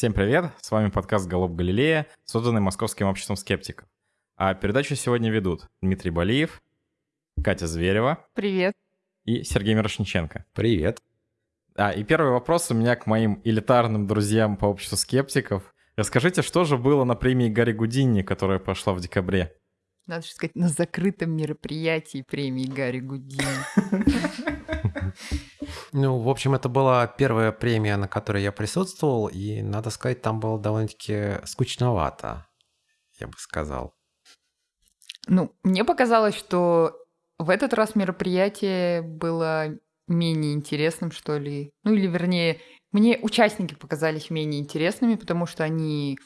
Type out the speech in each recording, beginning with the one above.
Всем привет, с вами подкаст «Голуб Галилея», созданный Московским обществом скептиков. А передачу сегодня ведут Дмитрий Балиев, Катя Зверева. Привет. И Сергей Мирошниченко. Привет. А, и первый вопрос у меня к моим элитарным друзьям по обществу скептиков. Расскажите, что же было на премии Гарри Гудини, которая прошла в декабре? Надо же сказать, на закрытом мероприятии премии Гарри Гудини. Ну, в общем, это была первая премия, на которой я присутствовал, и, надо сказать, там было довольно-таки скучновато, я бы сказал. Ну, мне показалось, что в этот раз мероприятие было менее интересным, что ли. Ну, или, вернее, мне участники показались менее интересными, потому что они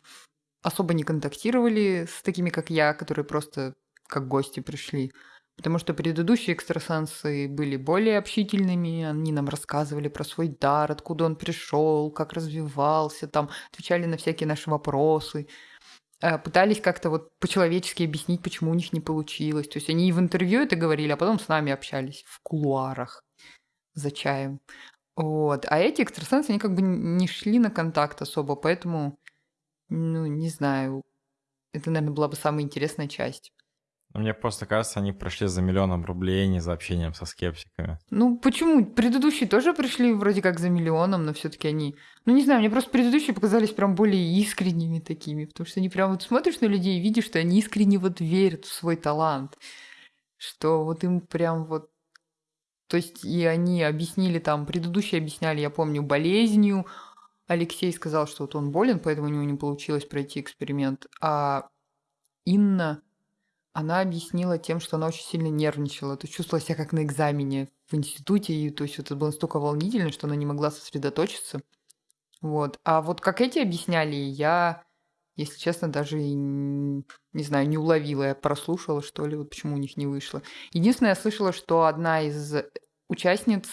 особо не контактировали с такими, как я, которые просто как гости пришли. Потому что предыдущие экстрасенсы были более общительными, они нам рассказывали про свой дар, откуда он пришел, как развивался, там отвечали на всякие наши вопросы, э, пытались как-то вот по-человечески объяснить, почему у них не получилось. То есть они и в интервью это говорили, а потом с нами общались в кулуарах за чаем. Вот. А эти экстрасенсы, они как бы не шли на контакт особо, поэтому, ну, не знаю, это, наверное, была бы самая интересная часть. Ну, мне просто кажется, они прошли за миллионом рублей, не за общением со скептиками. Ну, почему? Предыдущие тоже пришли вроде как за миллионом, но все таки они... Ну, не знаю, мне просто предыдущие показались прям более искренними такими, потому что они прям вот смотришь на людей и видишь, что они искренне вот верят в свой талант, что вот им прям вот то есть и они объяснили там, предыдущие объясняли, я помню, болезнью. Алексей сказал, что вот он болен, поэтому у него не получилось пройти эксперимент. А Инна, она объяснила тем, что она очень сильно нервничала. То есть чувствовала себя как на экзамене в институте. И, то есть это было настолько волнительно, что она не могла сосредоточиться. Вот. А вот как эти объясняли, я, если честно, даже не, знаю, не уловила. Я прослушала, что ли, вот почему у них не вышло. Единственное, я слышала, что одна из участниц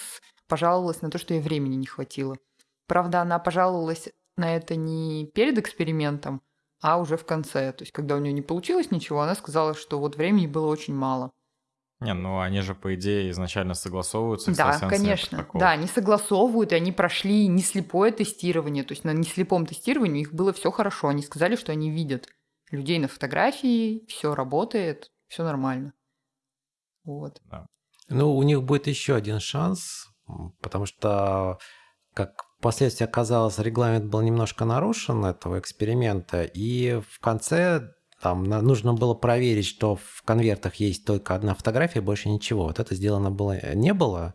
пожаловалась на то, что ей времени не хватило. Правда, она пожаловалась на это не перед экспериментом, а уже в конце. То есть, когда у нее не получилось ничего, она сказала, что вот времени было очень мало. Не, ну они же, по идее, изначально согласовываются. Да, конечно. Протокол. Да, они согласовывают, и они прошли не слепое тестирование. То есть на неслепом тестировании их было все хорошо. Они сказали, что они видят людей на фотографии, все работает, все нормально. Вот. Да. Ну, у них будет еще один шанс, потому что, как впоследствии оказалось, регламент был немножко нарушен этого эксперимента, и в конце там нужно было проверить, что в конвертах есть только одна фотография, больше ничего. Вот это сделано было не было.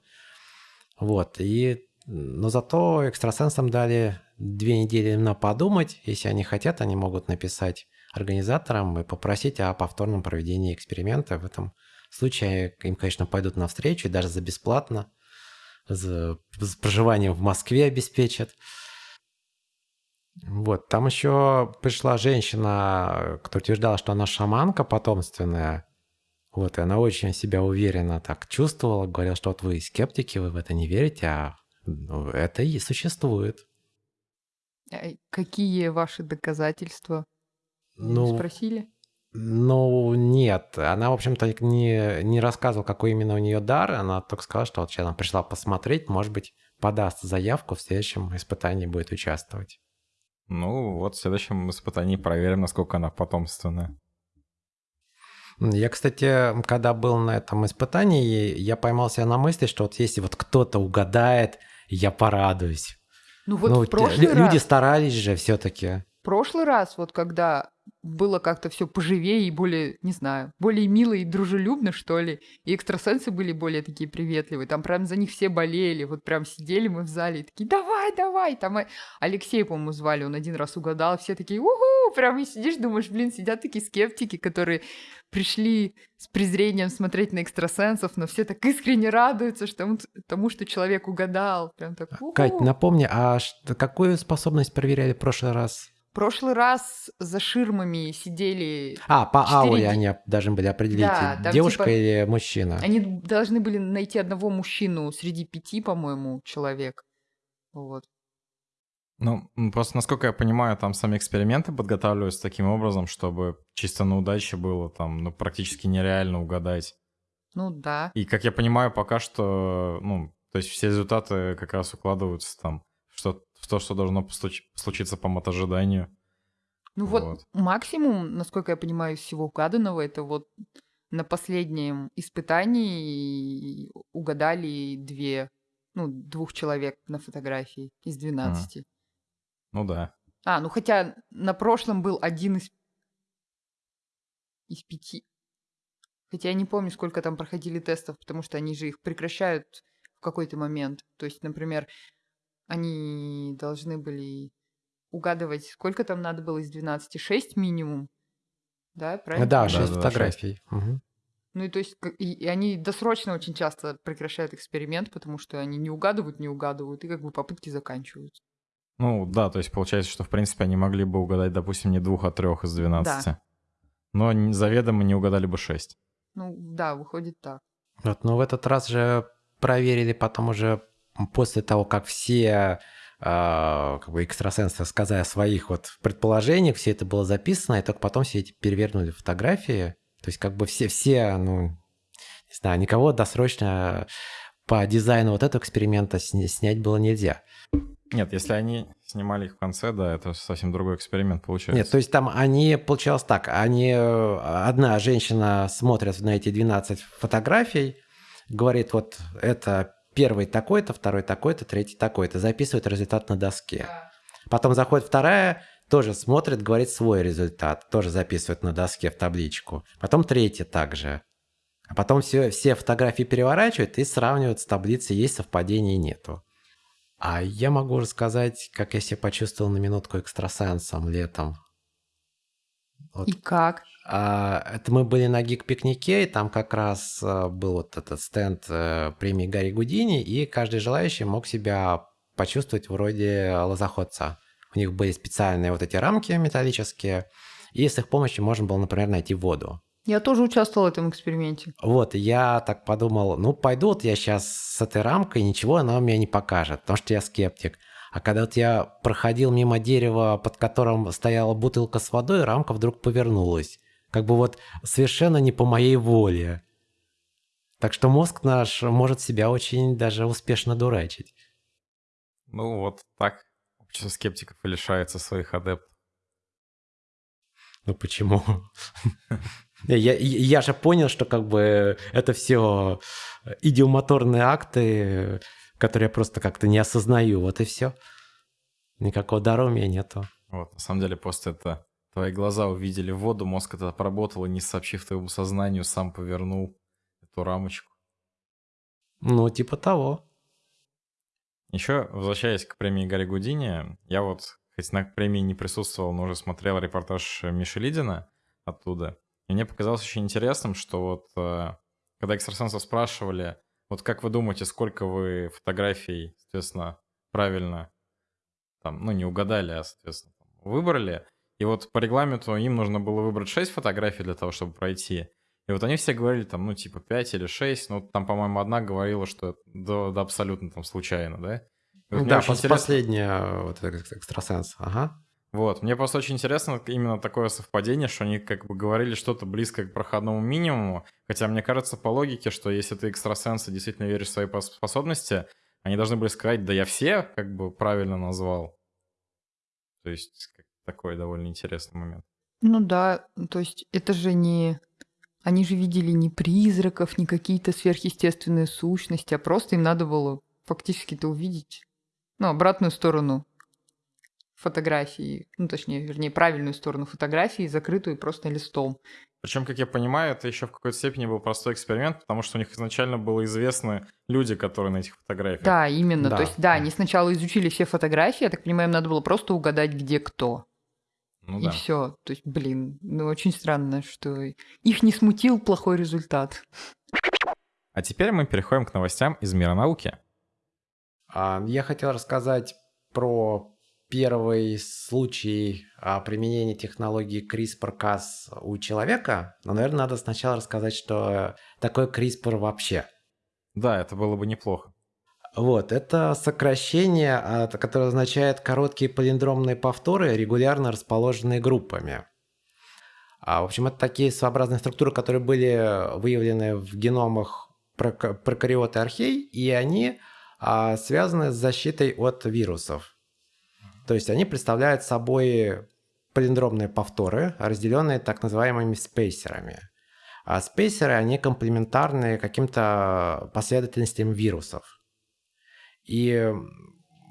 Вот, и но зато экстрасенсам дали две недели на подумать. Если они хотят, они могут написать организаторам и попросить о повторном проведении эксперимента в этом случае им, конечно, пойдут навстречу, и даже за бесплатно, за проживанием в Москве обеспечат. Вот, там еще пришла женщина, которая утверждала, что она шаманка потомственная. Вот, и она очень себя уверенно так чувствовала, говорила, что вот вы скептики, вы в это не верите, а ну, это и существует. А какие ваши доказательства? Ну, Спросили? Ну, нет. Она, в общем-то, не, не рассказывала, какой именно у нее дар. Она только сказала, что вот сейчас она пришла посмотреть, может быть, подаст заявку, в следующем испытании будет участвовать. Ну, вот в следующем испытании проверим, насколько она потомственная. Я, кстати, когда был на этом испытании, я поймал себя на мысли, что вот если вот кто-то угадает, я порадуюсь. Ну вот ну, в прошлый люди раз... старались же все-таки. В прошлый раз, вот когда было как-то все поживее и более, не знаю, более мило и дружелюбно, что ли. И экстрасенсы были более такие приветливые. Там прям за них все болели. Вот прям сидели мы в зале и такие, давай, давай. Там Алексей, по-моему, звали, он один раз угадал. Все такие, уху, прям и сидишь, думаешь, блин, сидят такие скептики, которые пришли с презрением смотреть на экстрасенсов, но все так искренне радуются что, тому, что человек угадал. Прям так, уху. Кать, напомни, а какую способность проверяли в прошлый раз? Прошлый раз за ширмами сидели... А, по 4... ауре они должны были определить, да, там, девушка типа, или мужчина. Они должны были найти одного мужчину среди пяти, по-моему, человек. Вот. Ну, просто, насколько я понимаю, там сами эксперименты подготавливаются таким образом, чтобы чисто на удаче было там, ну, практически нереально угадать. Ну, да. И, как я понимаю, пока что, ну, то есть все результаты как раз укладываются там что в то, что должно случиться по мотожиданию. Ну вот. Вот. максимум, насколько я понимаю, всего угаданного, это вот на последнем испытании угадали две, ну, двух человек на фотографии из 12. Ну да. А, ну хотя на прошлом был один из, из пяти. Хотя я не помню, сколько там проходили тестов, потому что они же их прекращают в какой-то момент. То есть, например, они должны были угадывать, сколько там надо было из 12, 6 минимум. Да, правильно? Да, Да, 6 да, фотографий. Мгм. Ну и то есть, и, и они досрочно очень часто прекращают эксперимент, потому что они не угадывают, не угадывают, и как бы попытки заканчиваются. Ну да, то есть получается, что в принципе они могли бы угадать, допустим, не двух, а трех из 12. Но н- заведомо не угадали бы 6. Ну да, выходит так. Вот, но в этот раз же проверили потом уже после того, как все а, как бы экстрасенсы сказали о своих вот предположениях, все это было записано, и только потом все эти перевернули фотографии. То есть как бы все, все, ну, не знаю, никого досрочно по дизайну вот этого эксперимента сня- снять было нельзя. Нет, если они снимали их в конце, да, это совсем другой эксперимент получается. Нет, то есть там они, получалось так, они, одна женщина смотрит на эти 12 фотографий, говорит, вот это первый такой-то, второй такой-то, третий такой-то, записывает результат на доске. Потом заходит вторая, тоже смотрит, говорит свой результат, тоже записывает на доске в табличку. Потом третья также. А потом все, все фотографии переворачивают и сравнивают с таблицей, есть совпадение, нету. А я могу рассказать, как я себя почувствовал на минутку экстрасенсом летом. Вот И как? а, это мы были на гик-пикнике, и там как раз а, был вот этот стенд э, премии Гарри Гудини, и каждый желающий мог себя почувствовать вроде лозоходца. У них были специальные вот эти рамки металлические, и с их помощью можно было, например, найти воду. Я тоже участвовала в этом эксперименте. Вот, я так подумал, ну, пойду вот я сейчас с этой рамкой, ничего она мне не покажет, потому что я скептик. А когда вот я проходил мимо дерева, под которым стояла бутылка с водой, рамка вдруг повернулась. Как бы вот совершенно не по моей воле. Так что мозг наш может себя очень даже успешно дурачить. Ну вот так общество скептиков и лишается своих адептов. Ну почему? Я, я же понял, что как бы это все идиомоторные акты, которые я просто как-то не осознаю. Вот и все. Никакого дара у меня нету. Вот, на самом деле, после этого твои глаза увидели воду, мозг это обработал и, не сообщив твоему сознанию, сам повернул эту рамочку. Ну, типа того. Еще, возвращаясь к премии Гарри Гудини, я вот, хоть на премии не присутствовал, но уже смотрел репортаж Миши Лидина оттуда. И мне показалось очень интересным, что вот э, когда экстрасенсов спрашивали, вот как вы думаете, сколько вы фотографий, соответственно, правильно, там, ну, не угадали, а, соответственно, выбрали, и вот по регламенту им нужно было выбрать 6 фотографий для того, чтобы пройти. И вот они все говорили там, ну, типа 5 или 6, ну, там, по-моему, одна говорила, что да, да абсолютно там случайно, да? И вот мне да, пос- интересно- последняя вот этот экстрасенс. Ага. Вот, мне просто очень интересно именно такое совпадение, что они как бы говорили что-то близкое к проходному минимуму, хотя мне кажется по логике, что если ты экстрасенс и действительно веришь в свои пос- способности, они должны были сказать, да я все как бы правильно назвал. То есть такой довольно интересный момент. Ну да, то есть это же не... Они же видели не призраков, не какие-то сверхъестественные сущности, а просто им надо было фактически-то увидеть, ну, обратную сторону фотографии, ну, точнее, вернее, правильную сторону фотографии, закрытую просто листом. Причем, как я понимаю, это еще в какой-то степени был простой эксперимент, потому что у них изначально было известны люди, которые на этих фотографиях. Да, именно. Да. То есть, да, они сначала изучили все фотографии, я так понимаю, им надо было просто угадать, где кто. Ну и да. все. То есть, блин, ну очень странно, что их не смутил плохой результат. А теперь мы переходим к новостям из мира науки. А, Я хотел рассказать про первый случай а, применения технологии CRISPR-Cas у человека, но, наверное, надо сначала рассказать, что такое CRISPR вообще. Да, это было бы неплохо. Вот, это сокращение, а, которое означает короткие палиндромные повторы, регулярно расположенные группами. А, в общем, это такие своеобразные структуры, которые были выявлены в геномах прока- прокариоты архей, и они связаны с защитой от вирусов. То есть они представляют собой палиндромные повторы, разделенные так называемыми спейсерами. А спейсеры, они комплементарны каким-то последовательностям вирусов. И,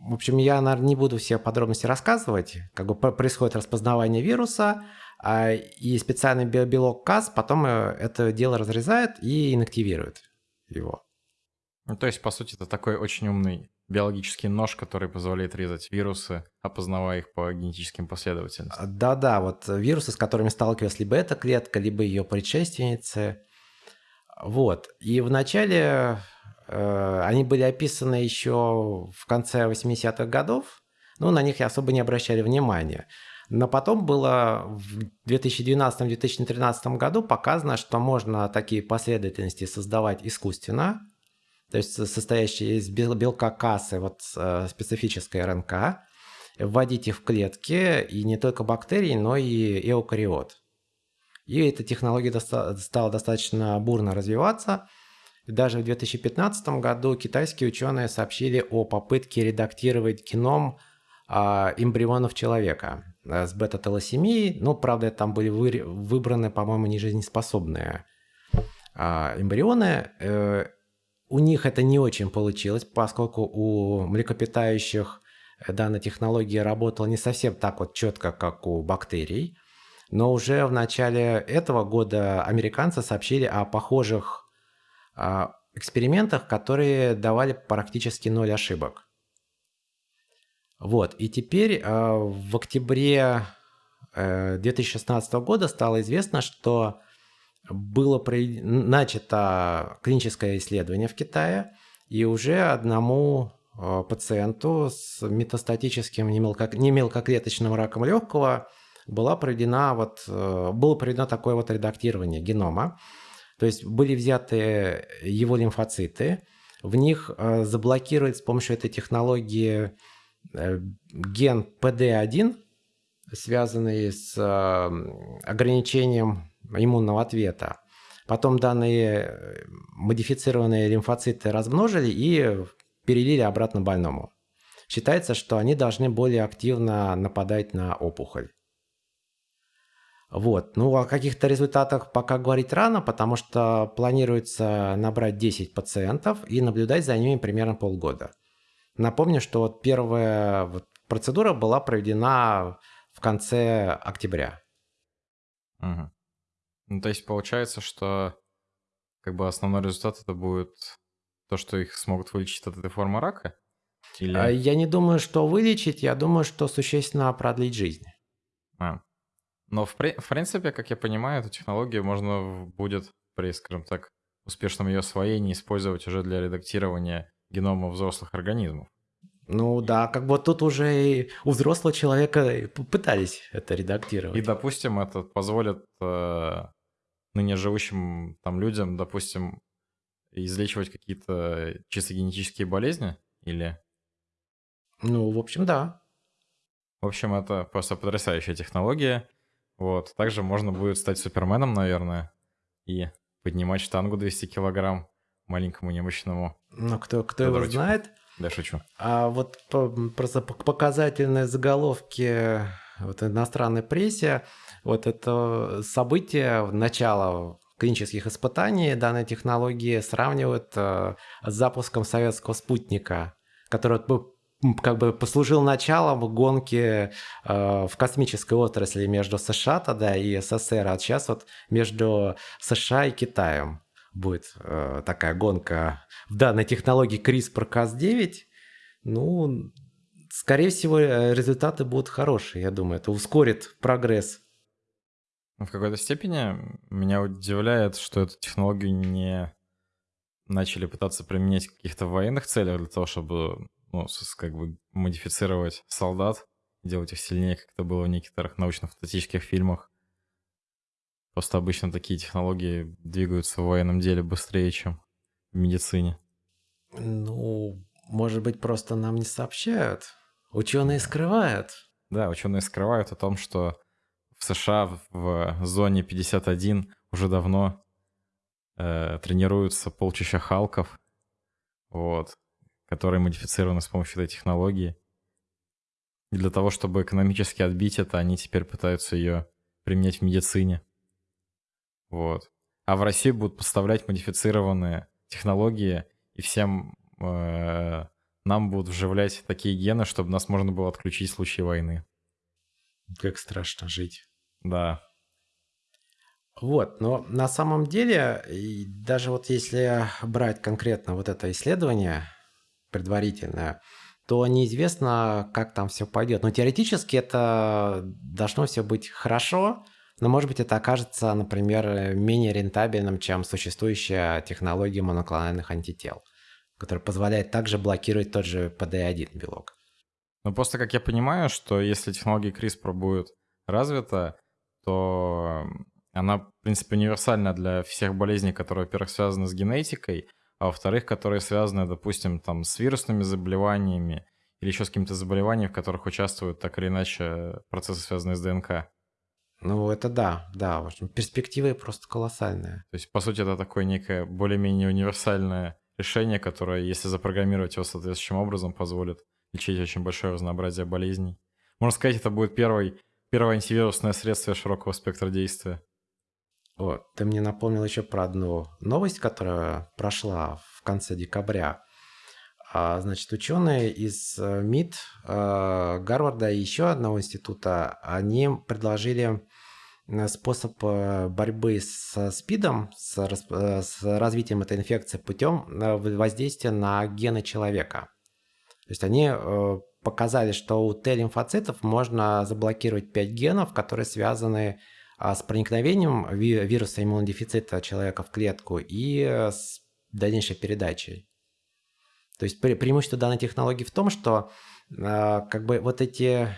в общем, я, наверное, не буду все подробности рассказывать. Как бы происходит распознавание вируса, а, и специальный белок КАС потом э, это дело разрезает и инактивирует его. Ну, то есть, по сути, это такой очень умный биологический нож, который позволяет резать вирусы, опознавая их по генетическим последовательностям. Да-да, вот вирусы, с которыми сталкивалась либо эта клетка, либо ее предшественницы. Вот. И вначале э, они были описаны еще в конце 80-х годов, но на них особо не обращали внимания. Но потом было в 2012-2013 году показано, что можно такие последовательности создавать искусственно, то есть состоящие из белка кассы, вот э, специфической РНК, вводить их в клетки, и не только бактерий, но и эукариот. И эта технология доста- стала достаточно бурно развиваться. даже в 2015 году китайские ученые сообщили о попытке редактировать геном а, эмбрионов человека э, с бета-талосемией. Ну, правда, там были вы, выбраны, по-моему, нежизнеспособные а, эмбрионы. Э, у них это не очень получилось, поскольку у млекопитающих э, данная технология работала не совсем так вот четко, как у бактерий. Но уже в начале этого года американцы сообщили о похожих а, экспериментах, которые давали практически ноль ошибок. Вот, и теперь э, в октябре э, 2016 года стало известно, что было при... начато клиническое исследование в Китае, и уже одному э, пациенту с метастатическим немелко... немелкоклеточным раком легкого была проведена вот, э, было проведено такое вот редактирование генома. То есть были взяты его лимфоциты, в них э, заблокировать с помощью этой технологии ген PD1, связанный с ограничением иммунного ответа. Потом данные э, модифицированные лимфоциты размножили и перелили обратно больному. Считается, что они должны более активно нападать на опухоль. Вот. Ну, о каких-то результатах пока говорить рано, потому что планируется набрать 10 пациентов и наблюдать за ними примерно полгода. Напомню, что вот первая вот процедура была проведена в конце октября. Угу. Ну, то есть получается, что как бы основной результат это будет то, что их смогут вылечить от этой формы рака? Или... А, я не думаю, что вылечить, я думаю, что существенно продлить жизнь. А. Но в, при... в принципе, как я понимаю, эту технологию можно будет при, скажем так, успешном ее освоении использовать уже для редактирования генома взрослых организмов. Ну да, как бы тут уже и у взрослого человека пытались это редактировать. И, допустим, это позволит э, ныне живущим там людям, допустим, излечивать какие-то чисто генетические болезни или... Ну, в общем, да. В общем, это просто потрясающая технология. Вот. Также можно будет стать суперменом, наверное, и поднимать штангу 200 килограмм маленькому немощному. Ну, кто, кто его знает. Да, шучу. А вот просто показательные заголовки вот иностранной прессе, вот это событие, начало клинических испытаний данной технологии сравнивают э, с запуском советского спутника, который как бы послужил началом гонки э, в космической отрасли между США тогда и СССР, а сейчас вот между США и Китаем будет э, такая гонка в данной технологии CRISPR-Cas9, ну, скорее всего, э, результаты будут хорошие, я думаю. Это ускорит прогресс. В какой-то степени меня удивляет, что эту технологию не начали пытаться применять в каких-то военных целях для того, чтобы ну, как бы модифицировать солдат, делать их сильнее, как это было в некоторых научно-фантастических фильмах. Просто обычно такие технологии двигаются в военном деле быстрее, чем в медицине. Ну, может быть, просто нам не сообщают. Ученые скрывают. Да, ученые скрывают о том, что в США в зоне 51 уже давно э, тренируются полчища халков, вот, которые модифицированы с помощью этой технологии. И для того, чтобы экономически отбить это, они теперь пытаются ее применять в медицине. Вот. А в Россию будут поставлять модифицированные технологии, и всем э, нам будут вживлять такие гены, чтобы нас можно было отключить в случае войны. Как страшно жить. Да. Вот, но на самом деле, даже вот если брать конкретно вот это исследование предварительное, то неизвестно, как там все пойдет. Но теоретически это должно все быть хорошо, но может быть это окажется, например, менее рентабельным, чем существующая технология моноклональных антител, которая позволяет также блокировать тот же PD-1 белок. Ну просто как я понимаю, что если технология CRISPR будет развита, то она, в принципе, универсальна для всех болезней, которые, во-первых, связаны с генетикой, а во-вторых, которые связаны, допустим, там, с вирусными заболеваниями или еще с какими-то заболеваниями, в которых участвуют так или иначе процессы, связанные с ДНК. Ну, это да, да. В общем, перспективы просто колоссальные. То есть, по сути, это такое некое более-менее универсальное решение, которое, если запрограммировать его соответствующим образом, позволит лечить очень большое разнообразие болезней. Можно сказать, это будет первый, первое антивирусное средство широкого спектра действия. Вот, ты мне напомнил еще про одну новость, которая прошла в конце декабря. А, значит, ученые из э, МИД, э, Гарварда и еще одного института, они предложили э, способ борьбы с СПИДом, с, с развитием этой инфекции путем воздействия на гены человека. То есть они показали, что у Т-лимфоцитов можно заблокировать 5 генов, которые связаны с а с проникновением вируса иммунодефицита человека в клетку и с дальнейшей передачей. То есть пре преимущество данной технологии в том, что э, как бы вот эти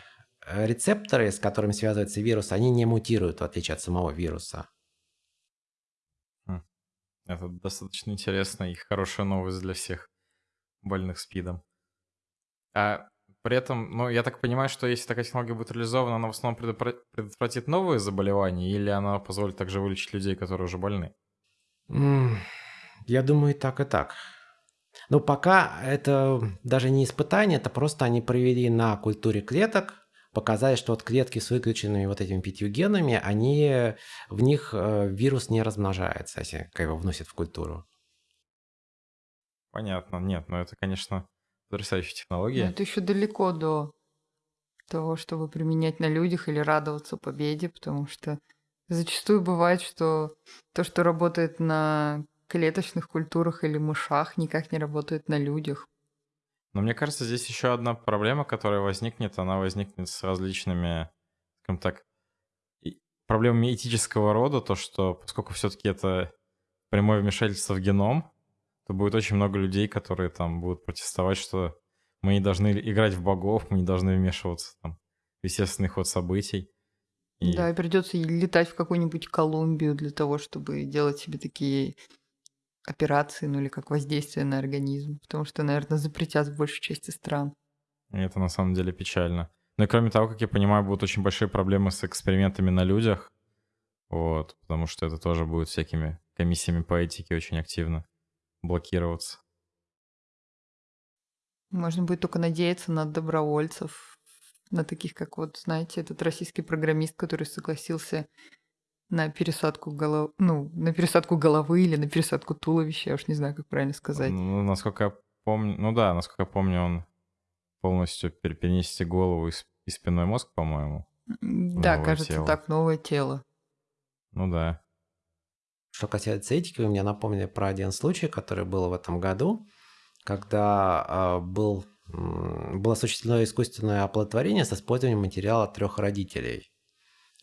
рецепторы, с которыми связывается вирус, они не мутируют, в отличие от самого вируса. Хм. Это достаточно интересно и хорошая новость для всех больных СПИДом. А при этом, ну, я так понимаю, что если такая технология будет реализована, она в основном предотвратит новые заболевания, или она позволит также вылечить людей, которые уже больны? Я думаю, и так, и так. Но пока это даже не испытание, это просто они провели на культуре клеток, показали, что вот клетки с выключенными вот этими пятью генами, они, в них э, вирус не размножается, если его вносят в культуру. Понятно. Нет, но это, конечно, Потрясающая технология. Но это еще далеко до того, чтобы применять на людях или радоваться победе, потому что зачастую бывает, что то, что работает на клеточных культурах или мышах, никак не работает на людях. Но мне кажется, здесь еще одна проблема, которая возникнет, она возникнет с различными, скажем так, проблемами этического рода, то, что поскольку все-таки это прямое вмешательство в геном, то будет очень много людей, которые там будут протестовать, что мы не должны играть в богов, мы не должны вмешиваться там, в естественный ход событий. И... Да, и придется летать в какую-нибудь Колумбию для того, чтобы делать себе такие операции, ну или как воздействие на организм, потому что, наверное, запретят в большей части стран. И это на самом деле печально. Ну и кроме того, как я понимаю, будут очень большие проблемы с экспериментами на людях, вот, потому что это тоже будет всякими комиссиями по этике очень активно блокироваться. Можно будет только надеяться на добровольцев, на таких, как вот, знаете, этот российский программист, который согласился на пересадку головы, ну, на пересадку головы или на пересадку туловища, я уж не знаю, как правильно сказать. Ну, насколько я помню, ну да, насколько я помню, он полностью перенести голову и, спинной мозг, по-моему. Да, кажется, тело. так, новое тело. Ну да. Что касается этики, вы мне напомнили про один случай, который был в этом году, когда э, был, было осуществлено искусственное оплодотворение с использованием материала трех родителей.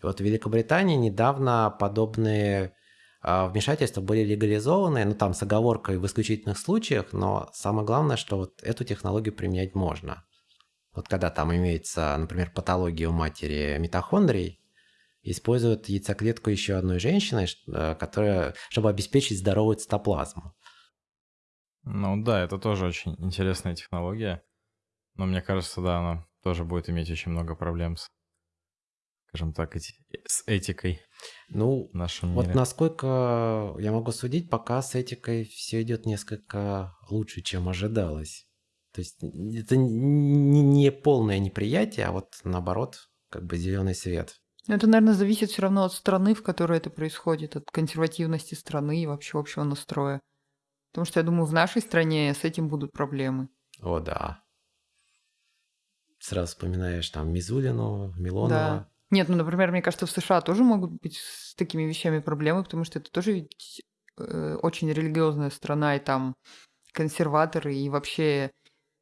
И вот в Великобритании недавно подобные э, вмешательства были легализованы, ну там с оговоркой в исключительных случаях, но самое главное, что вот эту технологию применять можно. Вот когда там имеется, например, патология у матери митохондрий, используют яйцеклетку еще одной женщины, э, которая, чтобы обеспечить здоровую цитоплазму. Ну да, это тоже очень интересная технология. Но мне кажется, да, она тоже будет иметь очень много проблем с, скажем так, эти, с этикой ну, в нашем мире. Вот насколько я могу судить, пока с этикой все идет несколько лучше, чем ожидалось. То есть это не полное неприятие, а вот наоборот, как бы зеленый свет. Это, наверное, зависит все равно от страны, в которой это происходит, от консервативности страны и вообще общего настроя. Потому что я думаю, в нашей стране с этим будут проблемы. О, да. Сразу вспоминаешь там Мизулину, Милонова. Да. Нет, ну, например, мне кажется, в США тоже могут быть с такими вещами проблемы, потому что это тоже ведь э, очень религиозная страна, и там консерваторы, и вообще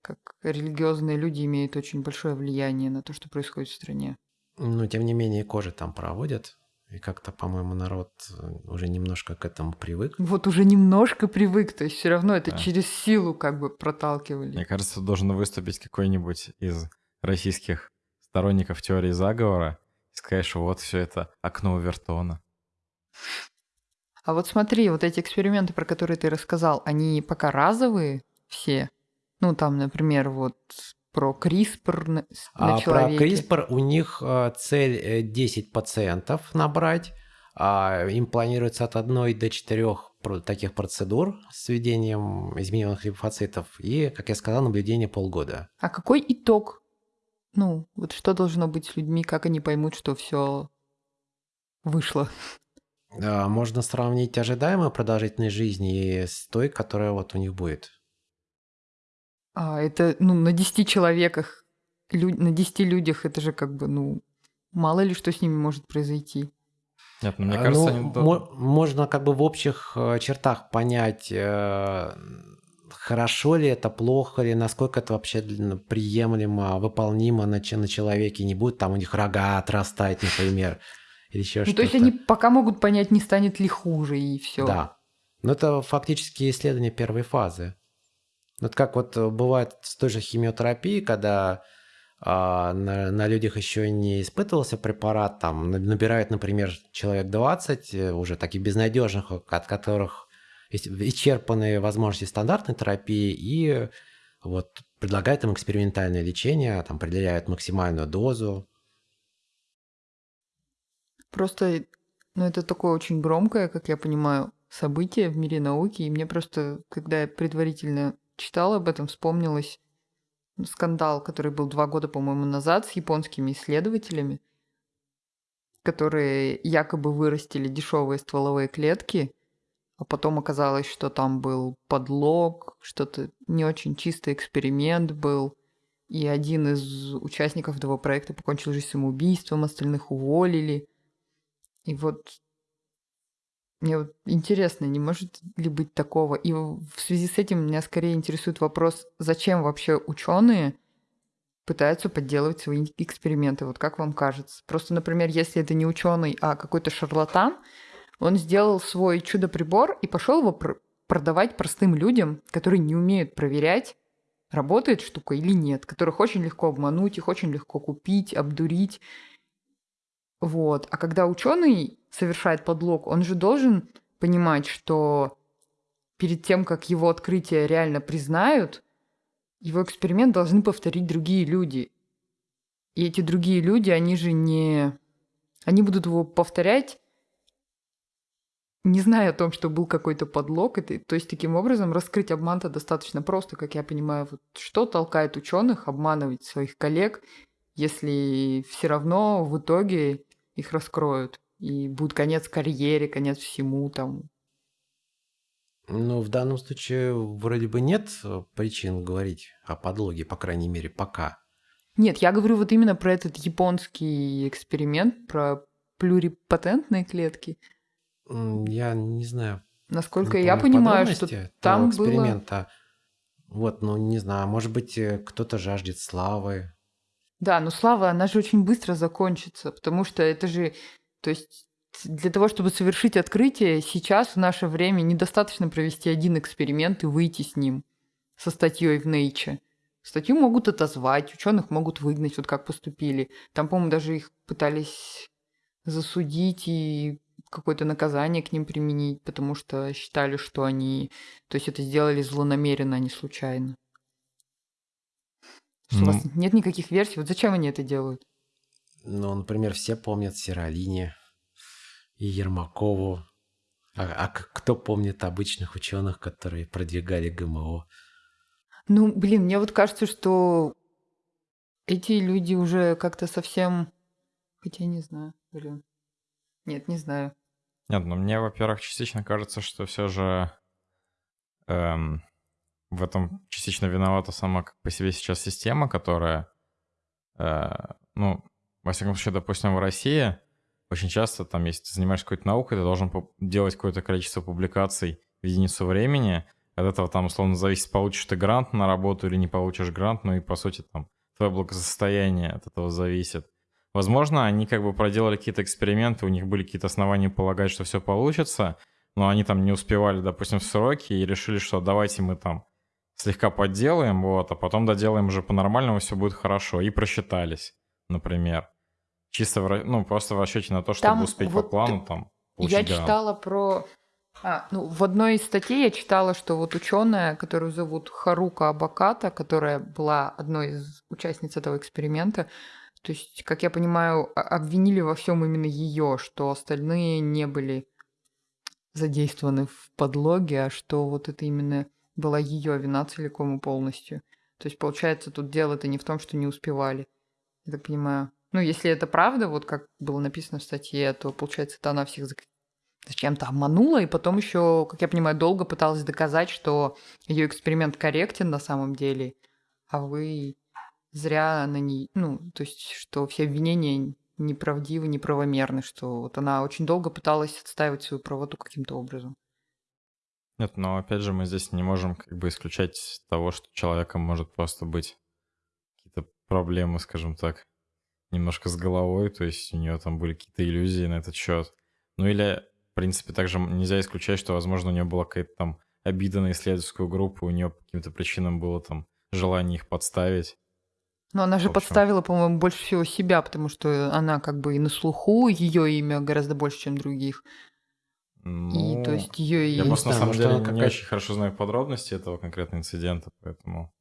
как религиозные люди имеют очень большое влияние на то, что происходит в стране. Ну, тем не менее, кожи там проводят. И как-то, по-моему, народ э, уже немножко к этому привык. Вот уже немножко привык, то есть все равно это да. через силу как бы проталкивали. Мне кажется, должен выступить какой-нибудь из российских сторонников теории заговора и сказать, что вот все это окно Вертона. А вот смотри, вот эти эксперименты, про которые ты рассказал, они пока разовые все? Ну, там, например, вот про CRISPR на, а человеке. Про CRISPR у них э, цель 10 э, пациентов набрать. А им планируется от 1 до 4 таких процедур с введением измененных лимфоцитов и, как я сказал, наблюдение полгода. А какой итог? Ну, вот что должно быть с людьми, как они поймут, что все вышло? Можно сравнить ожидаемую продолжительность жизни с той, которая вот у них будет. А это, ну, на 10 человеках, лю- на 10 людях это же как бы, ну, мало ли что с ними может произойти. Нет, ну, мне а, кажется, ну, они... можно как бы в общих э, чертах понять, э, хорошо ли это, плохо ли, насколько это вообще приемлемо, выполнимо на, на человеке, не будет там у них рога отрастать, например, или еще ну, что-то. То есть они пока могут понять, не станет ли хуже, и все. Да. Но это фактически исследование первой фазы. Вот как вот э, бывает с той же химиотерапией, когда а, на, на людях еще не испытывался препарат, там набирают, например, человек 20, э, уже таких безнадежных, от которых исчерпаны возможности стандартной терапии, и вот предлагают им экспериментальное лечение, там определяют максимальную дозу. Просто, ну это такое очень громкое, как я понимаю, событие в мире науки, и мне просто, когда я предварительно читала об этом, вспомнилось скандал, который был два года, по-моему, назад с японскими исследователями, которые якобы вырастили дешевые стволовые клетки, а потом оказалось, что там был подлог, что-то не очень чистый эксперимент был, и один из участников этого проекта покончил жизнь самоубийством, остальных уволили. И вот мне вот интересно, не может ли быть такого? И в связи с этим меня скорее интересует вопрос, зачем вообще ученые пытаются подделывать свои эксперименты? Вот как вам кажется? Просто, например, если это не ученый, а какой-то шарлатан, он сделал свой чудо-прибор и пошел его пр- продавать простым людям, которые не умеют проверять, работает штука или нет, которых очень легко обмануть, их очень легко купить, обдурить. Вот. А когда ученый совершает подлог, он же должен понимать, что перед тем, как его открытие реально признают, его эксперимент должны повторить другие люди. И эти другие люди, они же не... Они будут его повторять, не зная о том, что был какой-то подлог. Это, то есть, таким образом, раскрыть обман-то достаточно просто, как я понимаю. Вот что толкает ученых обманывать своих коллег, если все равно в итоге их раскроют. И будет конец карьере, конец всему там. Ну, в данном случае вроде бы нет э, причин говорить о подлоге, по крайней мере, пока. Нет, я говорю вот именно про этот японский эксперимент, про плюрипатентные клетки. Я не знаю. Насколько я понимаю, что там эксперимента. Было... Вот, ну не знаю, может быть, э, кто-то жаждет славы, да, но слава, она же очень быстро закончится, потому что это же, то есть для того, чтобы совершить открытие, сейчас в наше время недостаточно провести один эксперимент и выйти с ним, со статьей в Nature. Статью могут отозвать, ученых могут выгнать, вот как поступили. Там, по-моему, даже их пытались засудить и какое-то наказание к ним применить, потому что считали, что они, то есть это сделали злонамеренно, а не случайно. Что ну, у вас нет никаких версий? Вот зачем они это делают? Ну, например, все помнят Сиролине и Ермакову. А, а кто помнит обычных ученых, которые продвигали ГМО? Ну, блин, мне вот кажется, что эти люди уже как-то совсем... Хотя не знаю, блин. Нет, не знаю. Нет, ну мне, во-первых, частично кажется, что все же эм, в этом частично виновата сама как по себе сейчас система, которая, э, ну, во всяком случае, допустим, в России очень часто там, если ты занимаешься какой-то наукой, ты должен делать какое-то количество публикаций в единицу времени. От этого там условно зависит, получишь ты грант на работу или не получишь грант, ну и по сути там твое благосостояние от этого зависит. Возможно, они как бы проделали какие-то эксперименты, у них были какие-то основания полагать, что все получится, но они там не успевали, допустим, в сроки и решили, что давайте мы там слегка подделаем, вот, а потом доделаем уже по-нормальному, все будет хорошо, и просчитались, например. Чисто, в, ну, просто в расчете на то, чтобы там успеть вот по плану там Я грант. читала про... А, ну, в одной из статей я читала, что вот ученая, которую зовут Харука Абаката, которая была одной из участниц этого эксперимента, то есть, как я понимаю, обвинили во всем именно ее, что остальные не были задействованы в подлоге, а что вот это именно была ее вина целиком и полностью. То есть, получается, тут дело-то не в том, что не успевали. Я так понимаю. Ну, если это правда, вот как было написано в статье, то, получается, это она всех зачем-то обманула, и потом еще, как я понимаю, долго пыталась доказать, что ее эксперимент корректен на самом деле, а вы зря на ней, ну, то есть, что все обвинения неправдивы, неправомерны, что вот она очень долго пыталась отстаивать свою правоту каким-то образом. Нет, но опять же мы здесь не можем как бы исключать того, что человеком может просто быть какие-то проблемы, скажем так, немножко с головой, то есть у нее там были какие-то иллюзии на этот счет. Ну или, в принципе, также нельзя исключать, что, возможно, у нее была какая-то там обида на исследовательскую группу, у нее по каким-то причинам было там желание их подставить. Но она же подставила, по-моему, больше всего себя, потому что она как бы и на слуху, ее имя гораздо больше, чем других. Ну, и то есть ее и... Я просто на самом деле не очень хорошо знаю подробности этого конкретного инцидента, поэтому...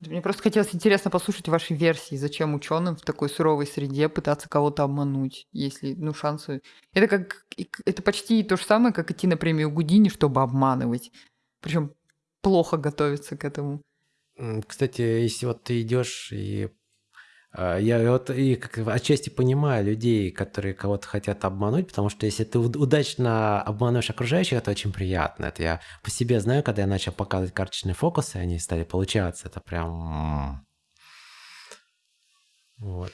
Мне просто хотелось интересно послушать ваши версии, зачем ученым в такой суровой среде пытаться кого-то обмануть, если, ну, шансы... Это как... Это почти то же самое, как идти на премию Гудини, чтобы обманывать. Причем плохо готовиться к этому. Кстати, если вот ты идешь и я вот и отчасти понимаю людей, которые кого-то хотят обмануть, потому что если ты удачно обманываешь окружающих, это очень приятно. Это я по себе знаю, когда я начал показывать карточные фокусы, они стали получаться. Это прям... Вот.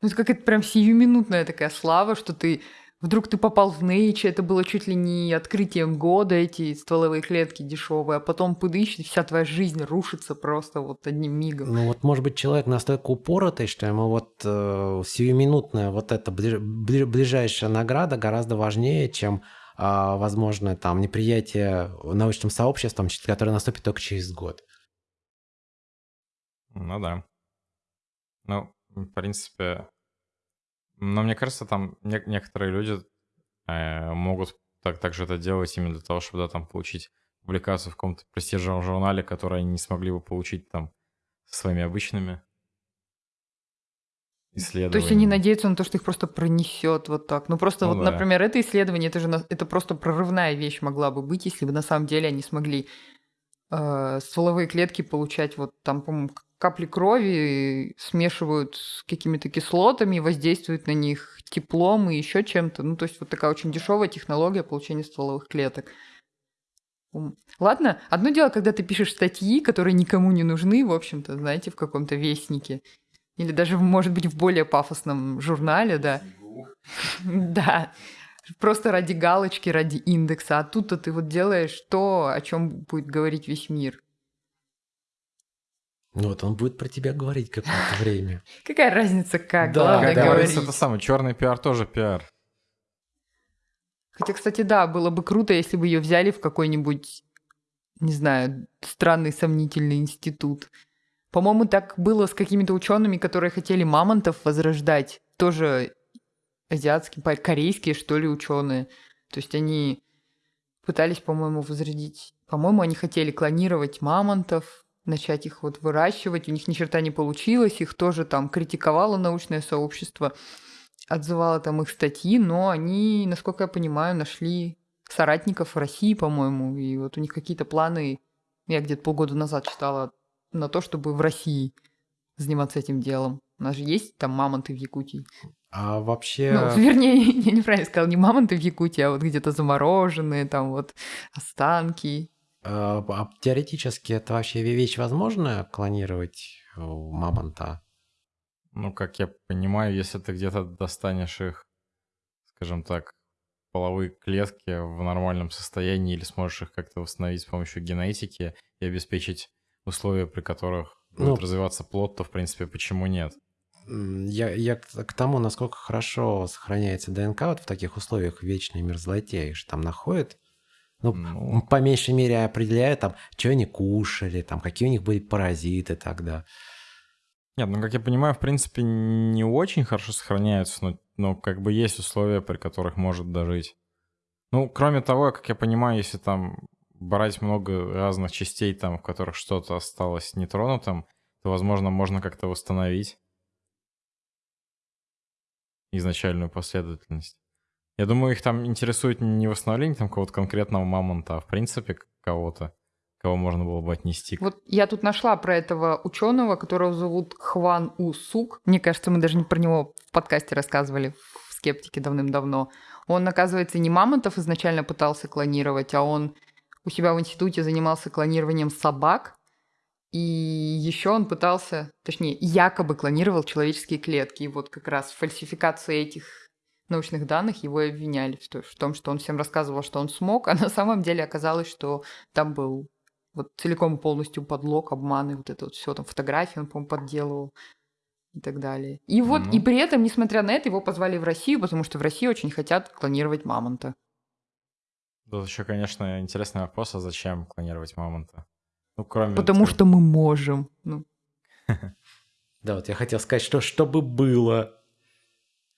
Ну, это какая-то прям сиюминутная такая слава, что ты Вдруг ты попал в Nature, это было чуть ли не открытием года, эти стволовые клетки дешевые, а потом пыдыщ, и вся твоя жизнь рушится просто вот одним мигом. Ну вот, может быть, человек настолько упоротый, что ему вот э, сиюминутная вот эта ближ, ближайшая награда гораздо важнее, чем э, возможно там неприятие научным сообществом, которое наступит только через год. Ну да. Ну, в принципе, но мне кажется, там не- некоторые люди э, могут так, также это делать именно для того, чтобы да, там получить публикацию в каком-то престижном журнале, который они не смогли бы получить там своими обычными исследованиями. То есть они надеются на то, что их просто пронесет вот так. Ну просто ну, вот, да. например, это исследование, это же на... это просто прорывная вещь могла бы быть, если бы на самом деле они смогли э, стволовые клетки получать вот там, по-моему, капли крови смешивают с какими-то кислотами, воздействуют на них теплом и еще чем-то. Ну, то есть вот такая очень дешевая технология получения стволовых клеток. Ладно, одно дело, когда ты пишешь статьи, которые никому не нужны, в общем-то, знаете, в каком-то вестнике. Или даже, может быть, в более пафосном журнале, да. Да. Просто ради галочки, ради индекса. А тут-то ты вот делаешь то, о чем будет говорить весь мир. Ну вот он будет про тебя говорить какое-то время. Какая разница, как да, главное да, говорить. это самое, черный пиар тоже пиар. Хотя, кстати, да, было бы круто, если бы ее взяли в какой-нибудь, не знаю, странный сомнительный институт. По-моему, так было с какими-то учеными, которые хотели мамонтов возрождать. Тоже азиатские, корейские, что ли, ученые. То есть они пытались, по-моему, возродить... По-моему, они хотели клонировать мамонтов, начать их вот выращивать. У них ни черта не получилось, их тоже там критиковало научное сообщество, отзывало там их статьи, но они, насколько я понимаю, нашли соратников в России, по-моему, и вот у них какие-то планы я где-то полгода назад читала, на то, чтобы в России заниматься этим делом. У нас же есть там мамонты в Якутии. А вообще... Ну, вернее, я неправильно сказала, не мамонты в Якутии, а вот где-то замороженные, там вот останки. А, а теоретически это вообще вещь возможная, клонировать э, мамонта? Ну, как я понимаю, если ты где-то достанешь их, скажем так, половые клетки в нормальном состоянии или сможешь их как-то восстановить с помощью генетики и обеспечить условия, при которых будет Ну, развиваться плод, то, в принципе, почему нет? я, я к тому, насколько хорошо сохраняется ДНК вот в таких условиях вечной мерзлоте, их же там находят. Ну, Ну, по меньшей мере определяют там, что они кушали, там, какие у них были паразиты тогда. нет, ну, как я понимаю, в принципе, не очень хорошо сохраняются, но, но как бы есть условия, при которых может дожить. Ну, кроме того, как я понимаю, если там брать много разных частей, там, в которых что-то осталось нетронутым, то, возможно, можно как-то восстановить изначальную последовательность. Я думаю, их там интересует не восстановление там какого-то конкретного мамонта, а в принципе кого-то, кого можно было бы отнести. Вот я тут нашла про этого ученого, которого зовут Хван У Сук. Мне кажется, мы даже не про него в подкасте рассказывали в «Скептике» давным-давно. Он, оказывается, не мамонтов изначально пытался клонировать, а он у себя в институте занимался клонированием собак. И еще он пытался, точнее, якобы клонировал человеческие клетки. И вот как раз в фальсификации этих научных данных его и обвиняли в то- в том, что он всем рассказывал, что он смог, а на самом деле оказалось, что там был вот целиком и полностью подлог, обман и вот это вот все, там фотографии он, по-моему, подделывал и так далее. И вот, Ну. и при этом, несмотря на это, его позвали в Россию, потому что в России очень хотят клонировать мамонта. Тут еще, конечно, интересный вопрос, а зачем клонировать мамонта? Ну, кроме... Потому что мы можем. Ну, Да, вот я хотел сказать, что чтобы было.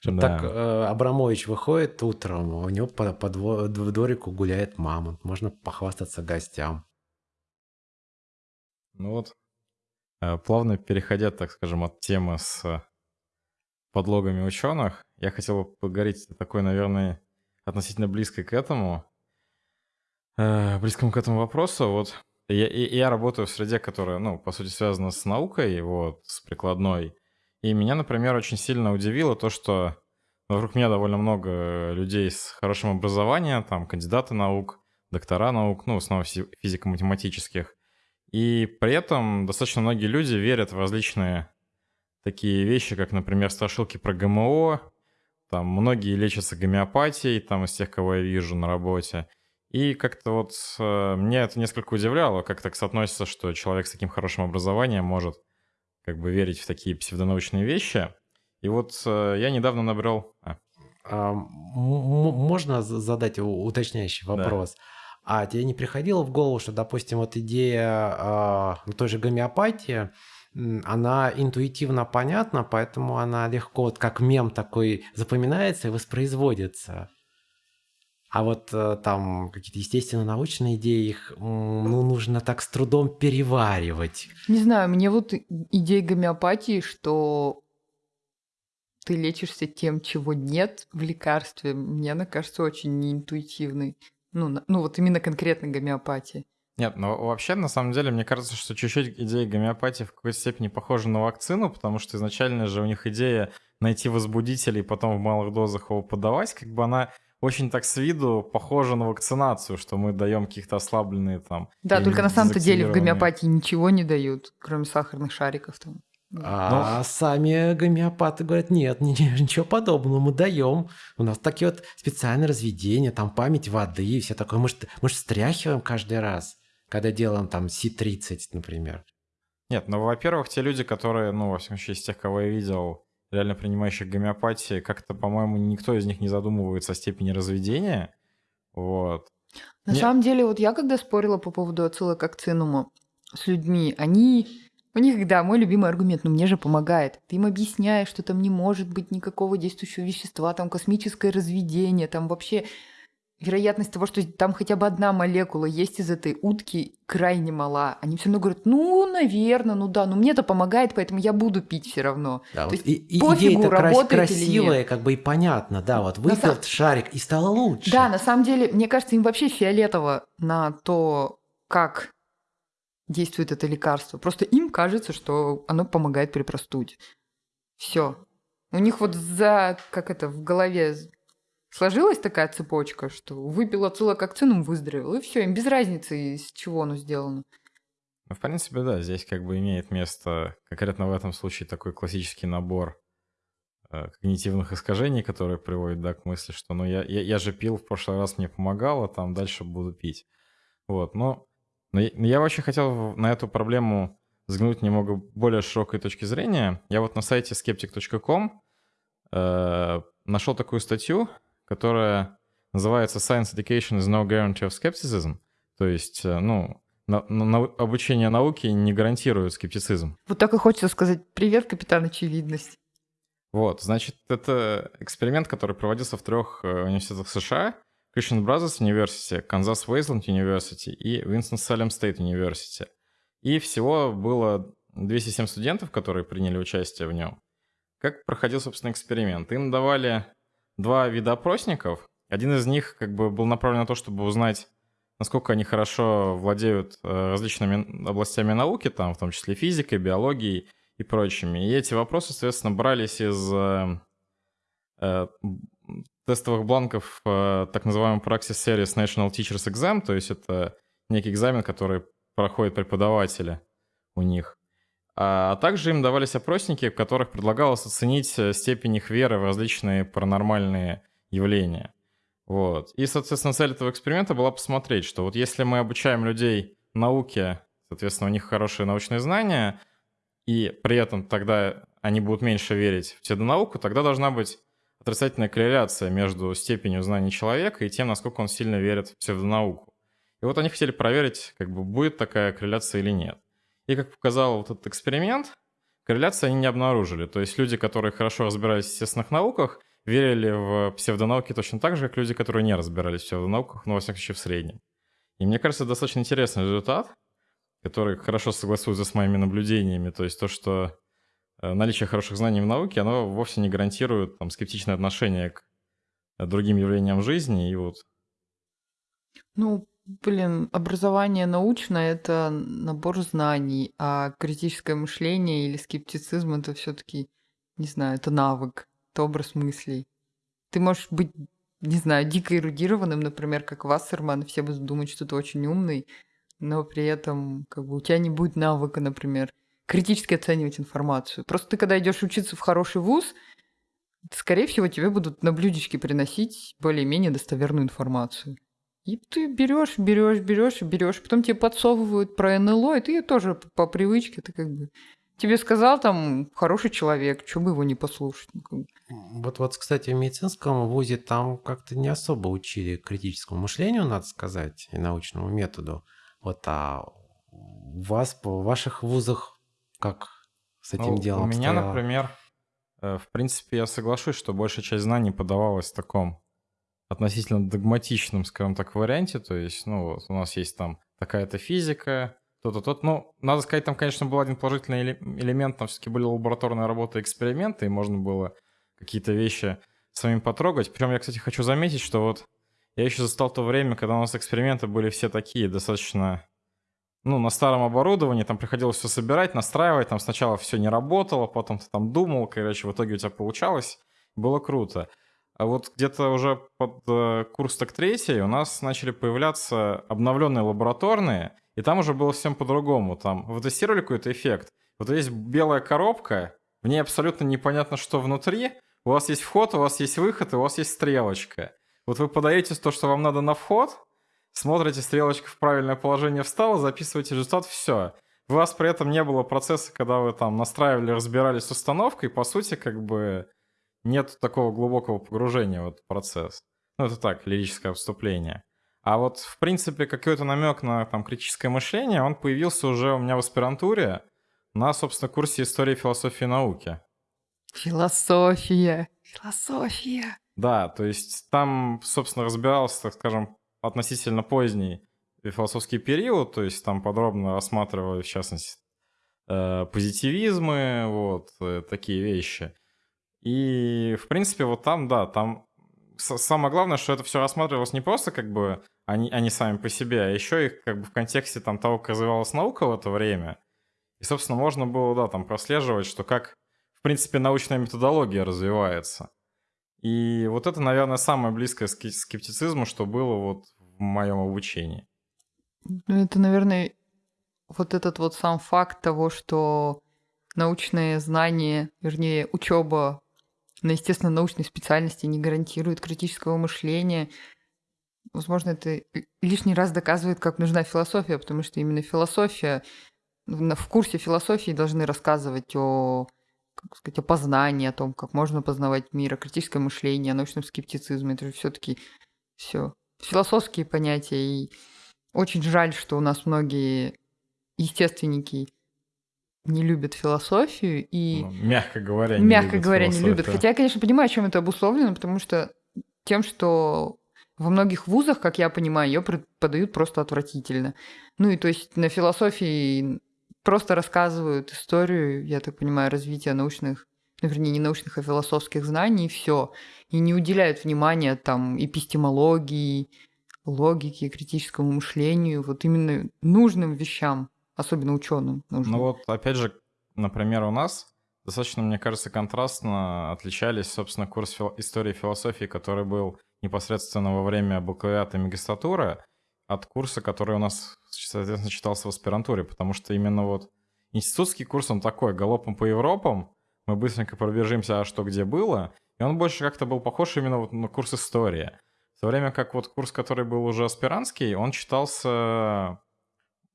Да. так э, Абрамович выходит утром, у него по, по дворику гуляет мамонт. Можно похвастаться гостям. Ну вот, э, плавно переходя, так скажем, от темы с э, подлогами ученых, я хотел бы поговорить о такой, наверное, относительно близкой к этому, э, близкому к этому вопросу. Вот я, я работаю в среде, которая, ну, по сути, связана с наукой, вот, с прикладной. И меня, например, очень сильно удивило то, что вокруг меня довольно много людей с хорошим образованием, там, кандидаты наук, доктора наук, ну, в основном фи- физико-математических. И при этом достаточно многие люди верят в различные такие вещи, как, например, страшилки про ГМО. Там многие лечатся гомеопатией, там из тех, кого я вижу на работе. И как-то вот э, меня это несколько удивляло, как так соотносится, что человек с таким хорошим образованием может как бы верить в такие псевдонаучные вещи. И вот э, я недавно набрел... а, А, можно за- задать уточняющий Да. вопрос? А тебе не приходило в голову, что, допустим, вот идея ну, той же гомеопатии, она интуитивно понятна, поэтому она легко, вот как мем такой, запоминается и воспроизводится. А вот э, там какие-то естественно-научные идеи, их ну, нужно так с трудом переваривать. не знаю, мне вот идея гомеопатии, что ты лечишься тем, чего нет в лекарстве, мне она кажется очень неинтуитивной. Ну, ну вот именно конкретно гомеопатии. Нет, ну вообще, на самом деле, мне кажется, что чуть-чуть идея гомеопатии в какой-то степени похожа на вакцину, потому что изначально же у них идея найти возбудитель и потом в малых дозах его подавать, как бы она очень так с виду похожа на вакцинацию, что мы даем каких-то ослабленные там... Да, только на самом-то деле в гомеопатии ничего не дают, кроме сахарных шариков там. А сами гомеопаты говорят, нет, ни- ничего подобного, мы даем. У нас такие вот специальные разведения, там память воды и все такое. Мы ж, мы ж встряхиваем каждый раз, когда делаем там Си-30, например. Нет, ну, во-первых, те люди, которые, ну, во всяком случае, из тех, кого я видел, реально принимающих гомеопатии, как-то, по-моему, никто из них не задумывается о степени разведения. Вот. На Не- самом деле, вот я когда спорила по поводу отсылок к акцинуму с людьми, они... У них, да, мой любимый аргумент, ну мне же помогает. Ты им объясняешь, что там не может быть никакого действующего вещества, там космическое разведение, там вообще вероятность того, что там хотя бы одна молекула есть из этой утки, крайне мала. Они все равно говорят, ну, наверное, ну да, но мне это помогает, поэтому я буду пить все равно. Да, То вот есть и, пофигу, крас- работает или нет. красивая, как бы и понятно, да, вот выпил этот шарик и стало лучше. Да, на самом деле, мне кажется, им вообще фиолетово на то, как действует это лекарство. Просто им кажется, что оно помогает при простуде. Все. У них вот за, как это, в голове сложилась такая цепочка, что выпил ацилококцинум, выздоровел, и все, им без разницы, из чего оно сделано. Ну, в принципе, да, здесь как бы имеет место конкретно в этом случае такой классический набор э, когнитивных искажений, которые приводят, да, к мысли, что, ну, я, я, я же пил в прошлый раз, мне помогало, там дальше буду пить. Вот, но, но я, я вообще хотел на эту проблему взглянуть немного более широкой точки зрения. Я вот на сайте skeptic.com э, нашел такую статью, которая называется Science Education is no guarantee of skepticism. То есть, э, ну, на, на, обучение науке не гарантирует скептицизм. Вот так и хочется сказать «Привет, капитан очевидность». Вот, значит, это эксперимент, который проводился в трех э, университетах США. Christian Brothers University, Kansas Wasteland University и Winston-Salem State University. И всего было 207 студентов, которые приняли участие в нем. Как проходил, собственно, эксперимент? Им давали два вида опросников. Один из них как бы был направлен на то, чтобы узнать, насколько они хорошо владеют э, различными областями науки, там, в том числе физикой, биологией и прочими. И эти вопросы, соответственно, брались из э, э, тестовых бланков э, так называемый Praxis Series National Teachers Exam, то есть это некий экзамен, который проходят преподаватели у них. А также им давались опросники, в которых предлагалось оценить э, степень их веры в различные паранормальные явления. Вот. И, соответственно, цель этого эксперимента была посмотреть, что вот если мы обучаем людей науке, соответственно, у них хорошие научные знания, и при этом тогда они будут меньше верить в псевдонауку, тогда должна быть отрицательная корреляция между степенью знаний человека и тем, насколько он сильно верит в псевдонауку. И вот они хотели проверить, как бы будет такая корреляция или нет. И как показал вот этот эксперимент, корреляции они не обнаружили. То есть люди, которые хорошо разбирались в естественных науках, верили в псевдонауки точно так же, как люди, которые не разбирались в псевдонауках, но во всяком случае в среднем. И мне кажется, достаточно интересный результат, который хорошо согласуется с моими наблюдениями. То есть то, что э, наличие хороших знаний в науке, оно вовсе не гарантирует там, скептичное отношение к другим явлениям жизни. И вот... Ну, блин, образование научное — это набор знаний, а критическое мышление или скептицизм — это все таки не знаю, это навык это образ мыслей. Ты можешь быть, не знаю, дико эрудированным, например, как Вассерман, все будут думать, что ты очень умный, но при этом как бы у тебя не будет навыка, например, критически оценивать информацию. Просто ты, когда идешь учиться в хороший вуз, скорее всего, тебе будут на блюдечке приносить более-менее достоверную информацию. И ты берешь, берешь, берешь, берешь, потом тебе подсовывают про НЛО, и ты тоже по привычке, ты как бы Тебе сказал там хороший человек, что бы его не послушать. Ну, вот, вот, кстати, в медицинском вузе там как-то не особо учили критическому мышлению, надо сказать, и научному методу. Вот, а у вас, в ваших вузах, как с этим ну, делом У меня, обстояло? например, э, в принципе, я соглашусь, что большая часть знаний подавалась в таком относительно догматичном, скажем так, варианте. То есть, ну, вот у нас есть там такая-то физика, то-то, тот. Ну, надо сказать, там, конечно, был один положительный элемент, там все-таки были лабораторные работы, эксперименты, и можно было какие-то вещи самим потрогать. Причем я, кстати, хочу заметить, что вот я еще застал то время, когда у нас эксперименты были все такие, достаточно, ну, на старом оборудовании, там приходилось все собирать, настраивать, там сначала все не работало, потом ты там думал, короче, в итоге у тебя получалось, было круто. А вот где-то уже под э, курс так третий у нас начали появляться обновленные лабораторные, и там уже было всем по-другому. Там вы тестировали какой-то эффект. Вот есть белая коробка, в ней абсолютно непонятно, что внутри. У вас есть вход, у вас есть выход, и у вас есть стрелочка. Вот вы подаете то, что вам надо на вход, смотрите, стрелочка в правильное положение встала, записываете результат, все. У вас при этом не было процесса, когда вы там настраивали, разбирались с установкой, по сути, как бы нет такого глубокого погружения в этот процесс. Ну, это так, лирическое вступление. А вот, в принципе, какой-то намек на там, критическое мышление, он появился уже у меня в аспирантуре на, собственно, курсе истории философии и науки. Философия, философия. Да, то есть там, собственно, разбирался, так скажем, относительно поздний философский период, то есть там подробно рассматривали, в частности, э, позитивизмы, вот, э, такие вещи. И, в принципе, вот там, да, там самое главное, что это все рассматривалось не просто как бы они, они сами по себе, а еще их как бы в контексте там того, как развивалась наука в это время. И, собственно, можно было, да, там прослеживать, что как, в принципе, научная методология развивается. И вот это, наверное, самое близкое к скептицизму, что было вот в моем обучении. Ну, это, наверное, вот этот вот сам факт того, что научные знания, вернее, учеба на естественно-научной специальности не гарантирует критического мышления. Возможно, это лишний раз доказывает, как нужна философия, потому что именно философия, в курсе философии должны рассказывать о, как сказать, о познании, о том, как можно познавать мир, о критическом мышлении, о научном скептицизме. Это же все-таки все философские понятия. И очень жаль, что у нас многие естественники не любят философию и... Ну, мягко говоря, не мягко любят говоря, не любят. Хотя я, конечно, понимаю, чем это обусловлено, потому что тем, что во многих вузах, как я понимаю, ее преподают просто отвратительно. Ну и то есть на философии просто рассказывают историю, я так понимаю, развития научных, ну, вернее, не научных, а философских знаний, и все. И не уделяют внимания там эпистемологии, логике, критическому мышлению, вот именно нужным вещам особенно ученым нужно. Ну вот, опять же, например, у нас достаточно, мне кажется, контрастно отличались, собственно, курс фил... истории философии, который был непосредственно во время бакалавриата и магистратуры, от курса, который у нас, соответственно, читался в аспирантуре, потому что именно вот институтский курс, он такой, галопом по Европам, мы быстренько пробежимся, а что где было, и он больше как-то был похож именно вот на курс истории. В то время как вот курс, который был уже аспирантский, он читался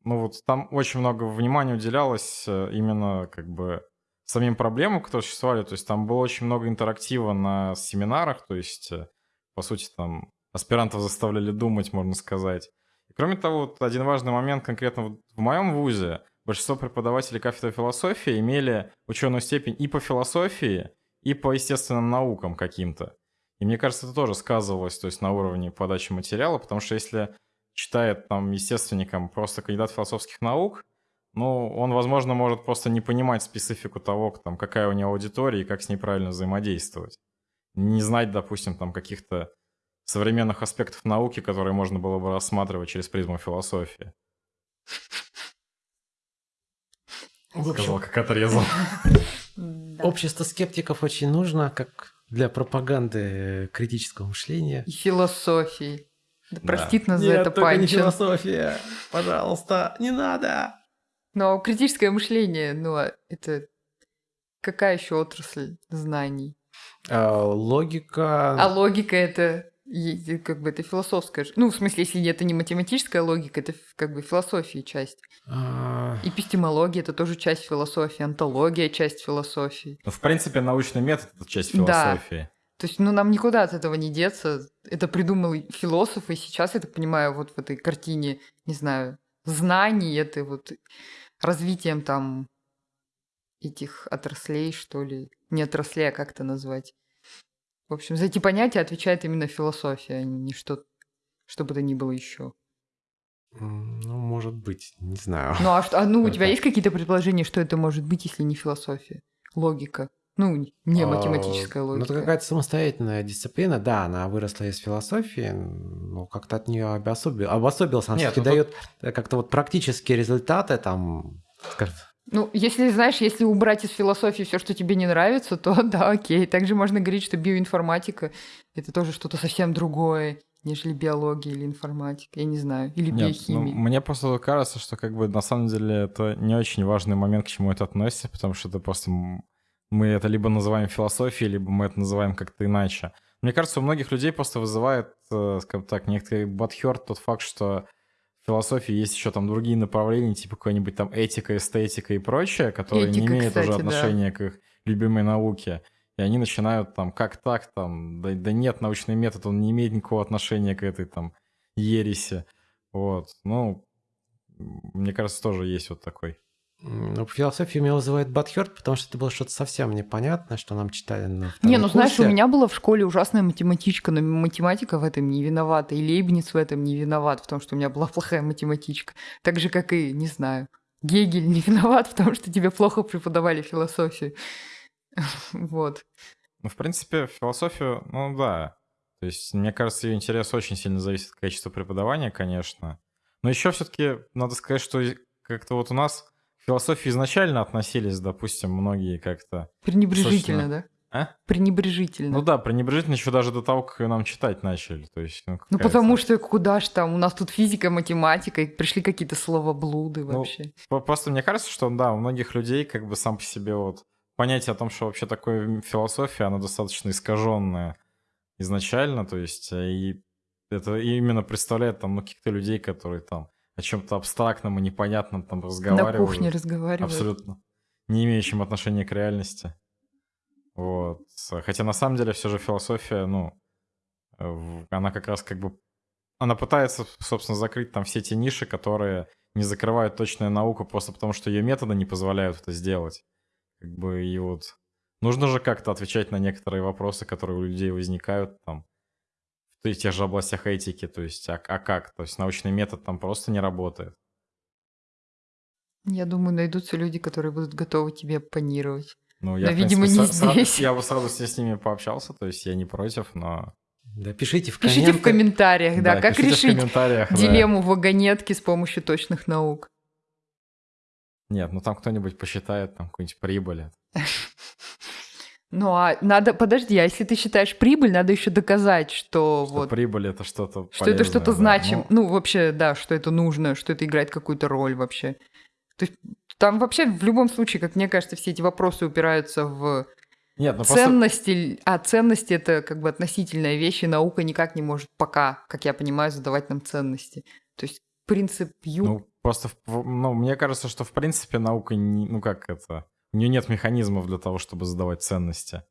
ну вот там очень много внимания уделялось э, именно как бы самим проблемам, которые существовали. То есть там было очень много интерактива на семинарах, то есть, э, по сути, там аспирантов заставляли думать, можно сказать. И кроме того, вот один важный момент конкретно в моем вузе, большинство преподавателей кафедры философии имели ученую степень и по философии, и по естественным наукам каким-то. И мне кажется, это тоже сказывалось, то есть на уровне подачи материала, потому что если читает там естественником просто кандидат философских наук, ну, он, возможно, может просто не понимать специфику того, там, какая у него аудитория и как с ней правильно взаимодействовать. Не знать, допустим, там каких-то современных аспектов науки, которые можно было бы рассматривать через призму философии. Сказал, как отрезал. Общество скептиков очень нужно, как для пропаганды критического мышления. И философии. Да, простит нас Нет, за это только Панчин. не философия. Пожалуйста, не надо. Но критическое мышление, ну, а это какая еще отрасль знаний? А, логика. А логика это как бы это философская. Ну, в смысле, если это не математическая логика, это как бы философии часть. А... Эпистемология это тоже часть философии, антология часть философии. Ну, в принципе, научный метод это часть философии. Да. То есть, ну, нам никуда от этого не деться. Это придумал философ, и сейчас, я так понимаю, вот в этой картине, не знаю, знаний, это вот развитием там этих отраслей, что ли. Не отраслей, а как это назвать. В общем, за эти понятия отвечает именно философия, а не что, что бы то ни было еще. Ну, может быть, не знаю. Ну, а, что, а ну, у тебя есть какие-то предположения, что это может быть, если не философия? Логика. Ну, не а, математическая логика. Ну, это какая-то самостоятельная дисциплина, да, она выросла из философии, но как-то от нее обособил, обособился, она все-таки ну, дает тут... как-то вот практические результаты, там, ну, если, знаешь, если убрать из философии все, что тебе не нравится, то да, окей. Также можно говорить, что биоинформатика – это тоже что-то совсем другое, нежели биология или информатика, я не знаю, или Нет, биохимия. Ну, мне просто кажется, что как бы на самом деле это не очень важный момент, к чему это относится, потому что это просто мы это либо называем философией, либо мы это называем как-то иначе. Мне кажется, у многих людей просто вызывает, э, скажем так, некоторый бадхерт тот факт, что в философии есть еще там другие направления, типа какой-нибудь там этика, эстетика и прочее, которые Этика, не имеют кстати, уже отношения да. к их любимой науке. И они начинают там, как так там, да, да нет, научный метод, он не имеет никакого отношения к этой там ереси. Вот, ну, мне кажется, тоже есть вот такой ну, философия меня вызывает Батхерт, потому что это было что-то совсем непонятное, что нам читали на Не, ну курсе. знаешь, у меня была в школе ужасная математичка, но математика в этом не виновата, и Лейбниц в этом не виноват, в том, что у меня была плохая математичка. Так же, как и, не знаю, Гегель не виноват в том, что тебе плохо преподавали философию. Вот. Ну, в принципе, философию, ну да. То есть, мне кажется, ее интерес очень сильно зависит от качества преподавания, конечно. Но еще все-таки надо сказать, что как-то вот у нас философии изначально относились, допустим, многие как-то... Пренебрежительно, да? А? Пренебрежительно. Ну да, пренебрежительно еще даже до того, как ее нам читать начали. То есть, ну, ну потому что куда ж там, у нас тут физика, математика, и пришли какие-то словоблуды ну, вообще. Ну, просто мне кажется, что да, у многих людей как бы сам по себе вот понятие о том, что вообще такое философия, она достаточно искаженная изначально, то есть э, и это именно представляет там ну, каких-то людей, которые там о чем-то абстрактном и непонятном там разговаривают. На кухне разговаривают. Абсолютно. Не имеющим отношения к реальности. Вот. Хотя на самом деле все же философия, ну, она как раз как бы... Она пытается, собственно, закрыть там все те ниши, которые не закрывают точная наука просто потому, что ее методы не позволяют это сделать. Как бы и вот... Нужно же как-то отвечать на некоторые вопросы, которые у людей возникают там в тех же областях этики. То есть, а, а как? То есть научный метод там просто не работает. Я думаю, найдутся люди, которые будут готовы тебе оппонировать. Ну, я, но, видимо, принципе, не с, здесь. Я бы сразу с ними пообщался, то есть я не против, но... Да, пишите в Пишите в комментариях, да, да как решить дилемму да. вагонетки с помощью точных наук. Нет, ну там кто-нибудь посчитает там какую-нибудь прибыль. Ну а надо, подожди, а если ты считаешь прибыль, надо еще доказать, что, что вот... прибыль это что-то Что это что-то да. значим. Ну... ну, вообще, да, что это нужно, что это играет какую-то роль вообще. То есть там вообще в любом случае, как мне кажется, все эти вопросы упираются в нет, ну ценности, просто... а ценности это как бы относительная вещь, и наука никак не может пока, как я понимаю, задавать нам ценности. То есть принцип ю... Ну, просто, ну, мне кажется, что в принципе наука, не, ну как это, у нее нет механизмов для того, чтобы задавать ценности.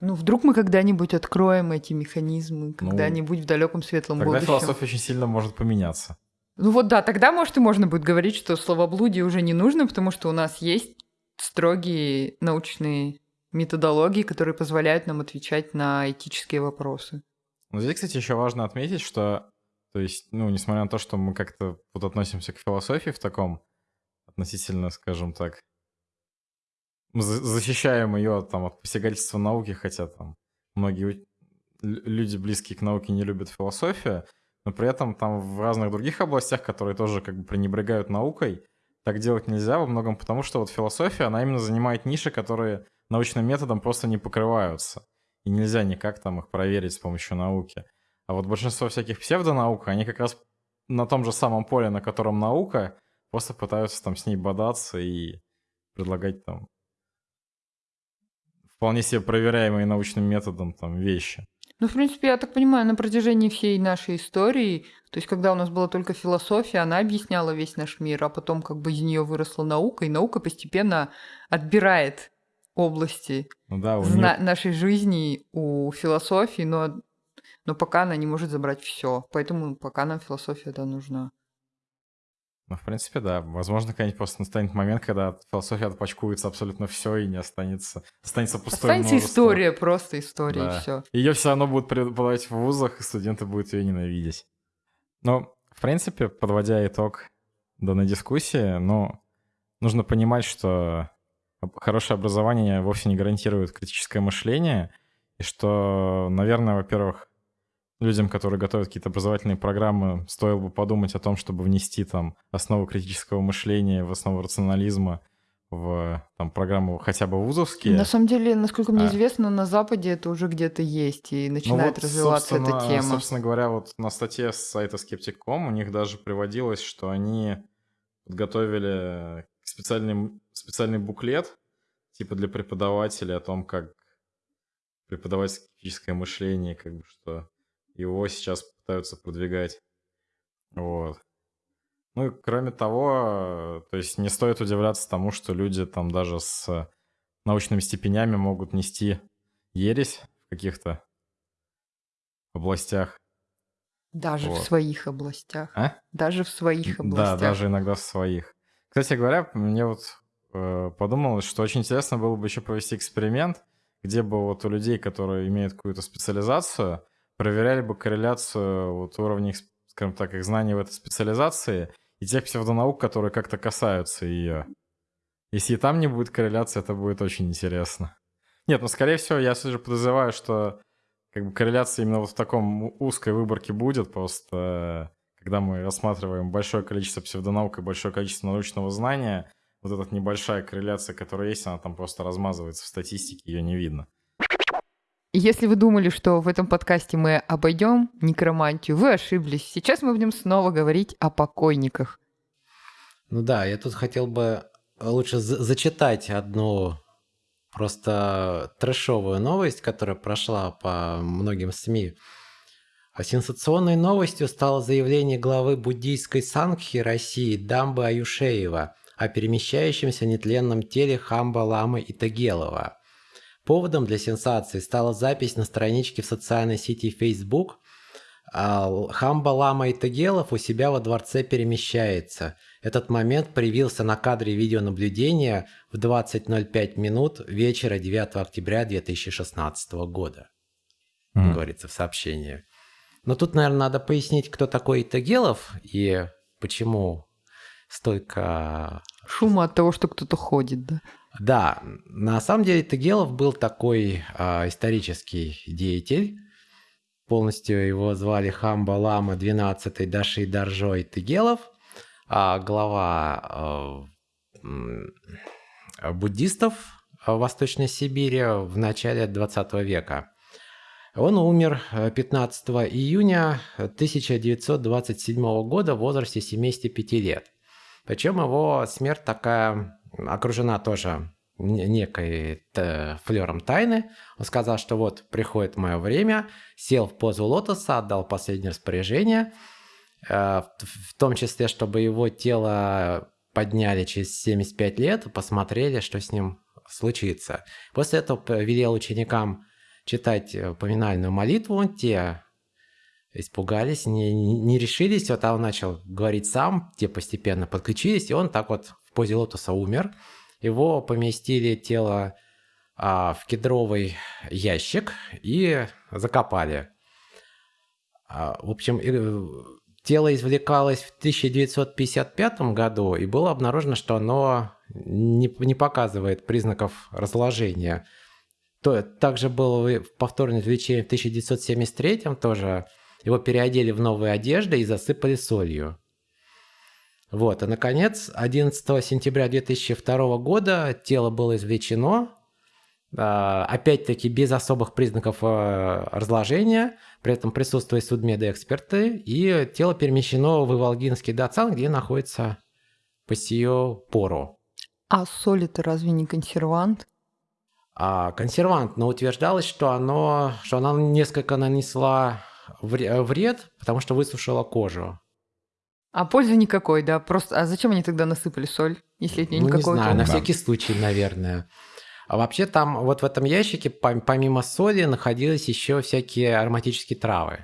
Ну, вдруг мы когда-нибудь откроем эти механизмы, ну, когда-нибудь в далеком светлом тогда будущем. Тогда философия очень сильно может поменяться. Ну вот да, тогда, может, и можно будет говорить, что словоблудие уже не нужно, потому что у нас есть строгие научные методологии, которые позволяют нам отвечать на этические вопросы. Ну, здесь, кстати, еще важно отметить, что, то есть, ну, несмотря на то, что мы как-то вот относимся к философии в таком относительно, скажем так, мы защищаем ее там от посягательства науки, хотя там многие люди, близкие к науке, не любят философию, но при этом там в разных других областях, которые тоже как бы пренебрегают наукой, так делать нельзя во многом потому, что вот философия, она именно занимает ниши, которые научным методом просто не покрываются. И нельзя никак там их проверить с помощью науки. А вот большинство всяких псевдонаук, они как раз на том же самом поле, на котором наука, просто пытаются там с ней бодаться и предлагать там вполне себе проверяемые научным методом там вещи. Ну, в принципе, я так понимаю, на протяжении всей нашей истории, то есть когда у нас была только философия, она объясняла весь наш мир, а потом как бы из нее выросла наука, и наука постепенно отбирает области ну да, зна- нее... нашей жизни у философии, но, но пока она не может забрать все. Поэтому пока нам философия да, нужна. Ну, в принципе, да. Возможно, когда-нибудь просто настанет момент, когда философия отпачкуется абсолютно все и не останется. Останется пустой Останется множество. история, просто история, да. и все. Ее все равно будут преподавать в вузах, и студенты будут ее ненавидеть. Ну, в принципе, подводя итог данной дискуссии, ну, нужно понимать, что хорошее образование вовсе не гарантирует критическое мышление, и что, наверное, во-первых, людям, которые готовят какие-то образовательные программы, стоило бы подумать о том, чтобы внести там основу критического мышления, в основу рационализма в там, программу хотя бы вузовские. На самом деле, насколько мне а... известно, на Западе это уже где-то есть и начинает ну вот, развиваться эта тема. Собственно говоря, вот на статье с сайта Skeptic.com у них даже приводилось, что они подготовили специальный, специальный буклет типа для преподавателей о том, как преподавать скептическое мышление, как бы что его сейчас пытаются продвигать. Вот. Ну и кроме того, то есть не стоит удивляться тому, что люди там даже с научными степенями могут нести ересь в каких-то областях. Даже вот. в своих областях. А? Даже в своих областях. Да, даже иногда в своих. Кстати говоря, мне вот э, подумалось, что очень интересно было бы еще провести эксперимент, где бы вот у людей, которые имеют какую-то специализацию, проверяли бы корреляцию вот уровней, скажем так, их знаний в этой специализации и тех псевдонаук, которые как-то касаются ее. Если и там не будет корреляции, это будет очень интересно. Нет, ну, скорее всего, я все же подозреваю, что как бы корреляция именно вот в таком узкой выборке будет, просто когда мы рассматриваем большое количество псевдонаук и большое количество научного знания, вот эта небольшая корреляция, которая есть, она там просто размазывается в статистике, ее не видно. Если вы думали, что в этом подкасте мы обойдем некромантию, вы ошиблись. Сейчас мы будем снова говорить о покойниках. Ну да, я тут хотел бы лучше зачитать одну просто трэшовую новость, которая прошла по многим СМИ. А сенсационной новостью стало заявление главы буддийской Сангхи России Дамбы Аюшеева о перемещающемся нетленном теле Хамба Ламы Итагелова. Поводом для сенсации стала запись на страничке в социальной сети Facebook а, Хамба Лама Итагелов у себя во дворце перемещается. Этот момент проявился на кадре видеонаблюдения в 20.05 минут вечера 9 октября 2016 года, mm. говорится в сообщении. Но тут, наверное, надо пояснить, кто такой Итагелов и почему столько... Шума от того, что кто-то ходит, да? Да, на самом деле Тагелов был такой э, исторический деятель. Полностью его звали Хамба Лама 12 Даши Даржой Тагелов, а глава э, буддистов в Восточной Сибири в начале 20 века. Он умер 15 июня 1927 года в возрасте 75 лет. Причем его смерть такая окружена тоже некой флером тайны. Он сказал, что вот приходит мое время, сел в позу лотоса, отдал последнее распоряжение, э, в том числе, чтобы его тело подняли через 75 лет, посмотрели, что с ним случится. После этого велел ученикам читать э, поминальную молитву, те испугались, не, не решились, вот он начал говорить сам, те постепенно подключились, и он так вот позе лотоса умер. Его поместили тело а, в кедровый ящик и закопали. А, в общем, тело извлекалось в 1955 году, и было обнаружено, что оно не, не показывает признаков разложения. То, также было повторное извлечение в 1973 тоже. Его переодели в новые одежды и засыпали солью. Вот, и, наконец, 11 сентября 2002 года тело было извлечено, а, опять-таки без особых признаков а, разложения, при этом присутствуют судмедэксперты, и тело перемещено в Иволгинский дацан, где находится по сию пору. А соль это разве не консервант? А, консервант, но утверждалось, что, оно, что она несколько нанесла вред, потому что высушила кожу. А пользы никакой, да? Просто, а зачем они тогда насыпали соль, если от нее ну, никакой? не знаю, на всякий случай, наверное. А вообще там вот в этом ящике помимо соли находились еще всякие ароматические травы.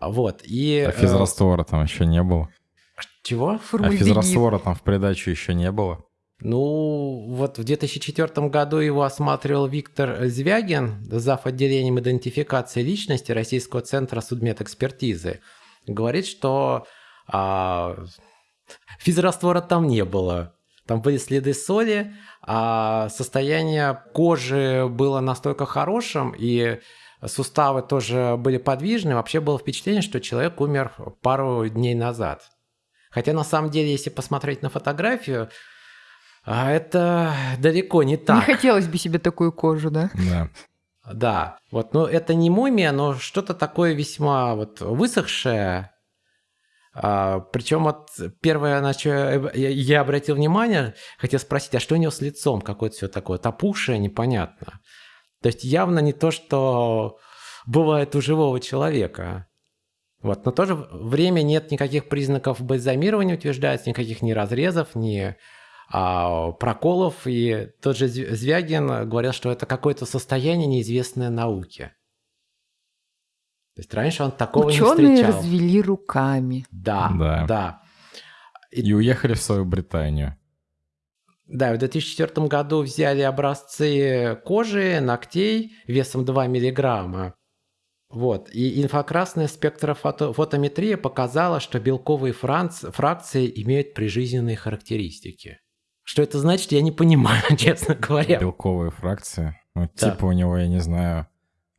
Вот, и... А физраствора там еще не было. Чего? А физраствора там в придачу еще не было. Ну, вот в 2004 году его осматривал Виктор Звягин, зав. отделением идентификации личности Российского центра судмедэкспертизы. Говорит, что а, физраствора там не было. Там были следы соли, а состояние кожи было настолько хорошим, и суставы тоже были подвижны. Вообще было впечатление, что человек умер пару дней назад. Хотя на самом деле, если посмотреть на фотографию, а, это далеко не так. Не хотелось бы себе такую кожу, да? Да. Да, вот, но это не мумия, но что-то такое весьма вот высохшее, а, причем вот первое, на что я, я обратил внимание, хотел спросить, а что у него с лицом? Какое-то все такое топушее, непонятно. То есть явно не то, что бывает у живого человека. Вот. Но в то же время нет никаких признаков бальзамирования, утверждается, никаких ни разрезов, ни а, проколов. И тот же Звягин говорил, что это какое-то состояние неизвестное науке. То есть раньше он такого Ученые не встречал. развели руками. Да, да. да. И... и уехали в свою Британию. Да, в 2004 году взяли образцы кожи, ногтей весом 2 миллиграмма. Вот. И инфракрасная спектрофотометрия показала, что белковые франц... фракции имеют прижизненные характеристики. Что это значит, я не понимаю, честно говоря. Белковые фракции? Ну, да. типа у него, я не знаю,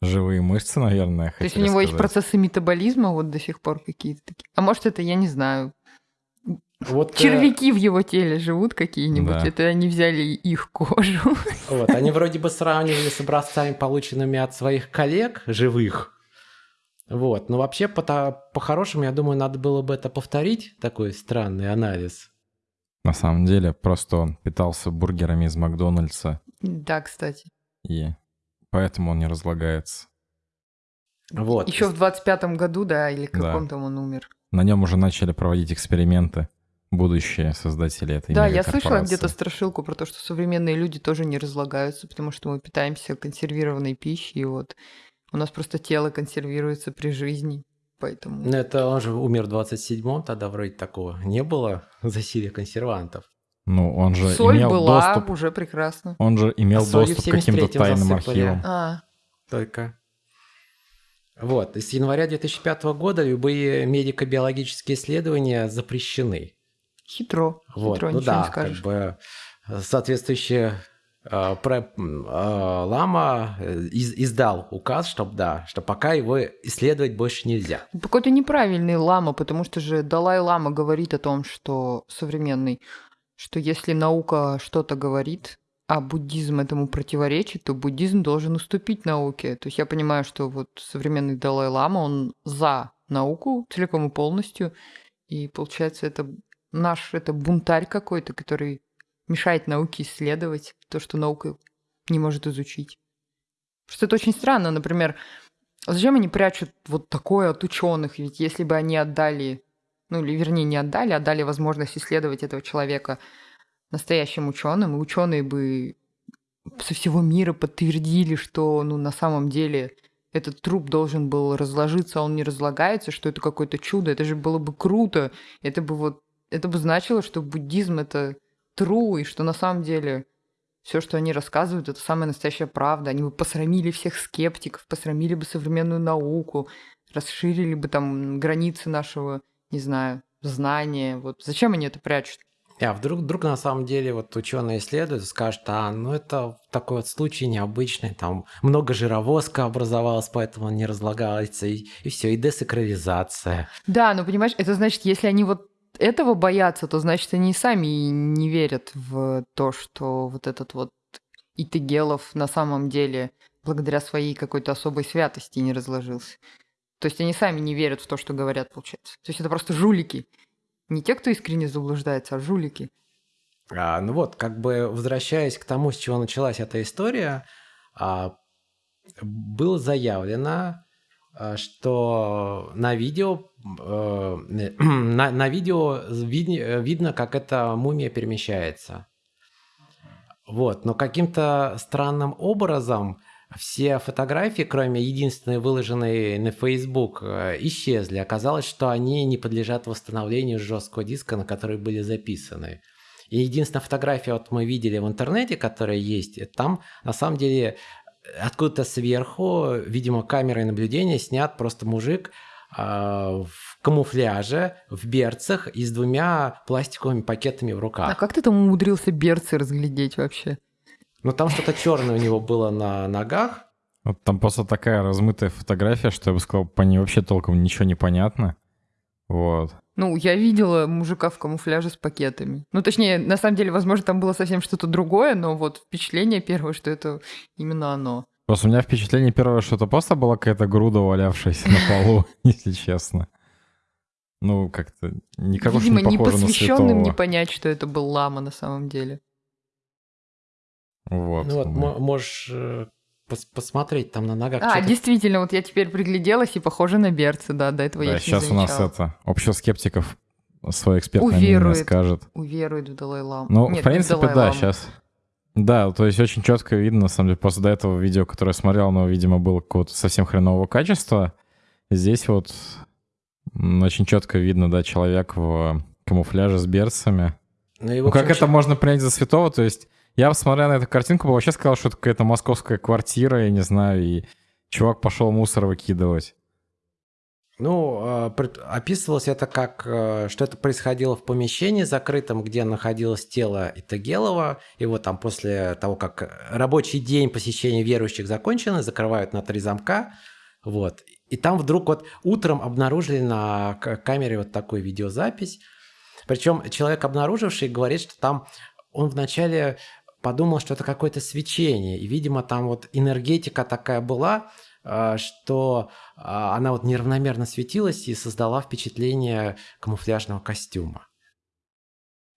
живые мышцы, наверное. То есть у него есть процессы метаболизма вот до сих пор какие-то такие. А может, это, я не знаю, вот, э, Червяки э... в его теле живут какие-нибудь, да. это они взяли их кожу. Вот, они вроде бы сравнивали с образцами, полученными от своих коллег живых. Вот, но вообще по-хорошему, я думаю, надо было бы это повторить, такой странный анализ. На самом деле, просто он питался бургерами из Макдональдса. Да, кстати. И поэтому он не разлагается. Вот. Еще в 25-м году, да, или каком там он умер. На нем уже начали проводить эксперименты будущие создатели этой Да, я слышала где-то страшилку про то, что современные люди тоже не разлагаются, потому что мы питаемся консервированной пищей, и вот у нас просто тело консервируется при жизни, поэтому... Ну, это он же умер в 27-м, тогда вроде такого не было засилия консервантов. Ну, он же Соль имел была доступ... уже прекрасно. Он же имел а доступ к каким-то тайным засыпали. архивам. А. Только. Вот, с января 2005 года любые медико-биологические исследования запрещены. Хитро. Вот, Хитро, ну да, как бы соответствующие э, про, э, Лама э, из, издал указ, чтобы да, что пока его исследовать больше нельзя. Какой-то неправильный Лама, потому что же Далай Лама говорит о том, что современный, что если наука что-то говорит, а буддизм этому противоречит, то буддизм должен уступить науке. То есть я понимаю, что вот современный Далай Лама, он за науку целиком и полностью, и получается это наш это бунтарь какой-то, который мешает науке исследовать то, что наука не может изучить. Что это очень странно, например, зачем они прячут вот такое от ученых? Ведь если бы они отдали, ну или вернее не отдали, а дали возможность исследовать этого человека настоящим ученым, и ученые бы со всего мира подтвердили, что ну, на самом деле этот труп должен был разложиться, а он не разлагается, что это какое-то чудо, это же было бы круто, это бы вот это бы значило, что буддизм это true, и что на самом деле все, что они рассказывают, это самая настоящая правда. Они бы посрамили всех скептиков, посрамили бы современную науку, расширили бы там границы нашего, не знаю, знания. Вот зачем они это прячут? А вдруг, вдруг на самом деле вот ученые исследуют и скажут, а, ну это такой вот случай необычный, там много жировозка образовалось, поэтому он не разлагается, и, и все, и десакрализация. Да, но понимаешь, это значит, если они вот этого боятся, то значит они сами не верят в то, что вот этот вот Итагелов на самом деле благодаря своей какой-то особой святости не разложился. То есть они сами не верят в то, что говорят, получается. То есть это просто жулики. Не те, кто искренне заблуждается, а жулики. А, ну вот, как бы возвращаясь к тому, с чего началась эта история, а, было заявлено, Э, что на видео, э, на, на видео вид, видно, как эта мумия перемещается. Вот, но каким-то странным образом все фотографии, кроме единственной выложенной на Facebook, э, исчезли. Оказалось, что они не подлежат восстановлению жесткого диска, на который были записаны. И единственная фотография, вот мы видели в интернете, которая есть, там на самом деле откуда-то сверху, видимо, камерой наблюдения снят просто мужик э, в камуфляже, в берцах и с двумя пластиковыми пакетами в руках. А как ты там умудрился берцы разглядеть вообще? Ну, там что-то черное у него было на ногах. Вот там просто такая размытая фотография, что я бы сказал, по ней вообще толком ничего не понятно. Вот. Ну, я видела мужика в камуфляже с пакетами. Ну, точнее, на самом деле, возможно, там было совсем что-то другое, но вот впечатление первое, что это именно оно. Просто у меня впечатление первое, что это просто была какая-то груда, валявшаяся на полу, если честно. Ну, как-то никак Видимо, не похоже непосвященным не понять, что это был лама на самом деле. Вот. Ну вот, можешь э, пос посмотреть там на ногах. А, действительно, вот я теперь пригляделась и похоже на берцы, да, до этого да, я сейчас у нас это, общество скептиков свой экспертное уверует, мнение скажет. Уверует в Далай-Ламу. Ну, Нет, в принципе, да, сейчас. Да, то есть очень четко видно, на самом деле, после до этого видео, которое я смотрел, оно, видимо, было какого-то совсем хренового качества. Здесь вот очень четко видно, да, человек в камуфляже с берцами. Ну, и, ну как это можно принять за святого? То есть я, смотря на эту картинку, вообще сказал, что это какая-то московская квартира, я не знаю, и чувак пошел мусор выкидывать. Ну, пред- описывалось это как, э, что это происходило в помещении закрытом, где находилось тело Итагелова. Вот там после того, как рабочий день посещения верующих закончен, закрывают на три замка. Вот. И там вдруг вот утром обнаружили на камере вот такую видеозапись. Причем человек, обнаруживший, говорит, что там он вначале подумал, что это какое-то свечение. И, видимо, там вот энергетика такая была, а, что а, она вот неравномерно светилась и создала впечатление камуфляжного костюма.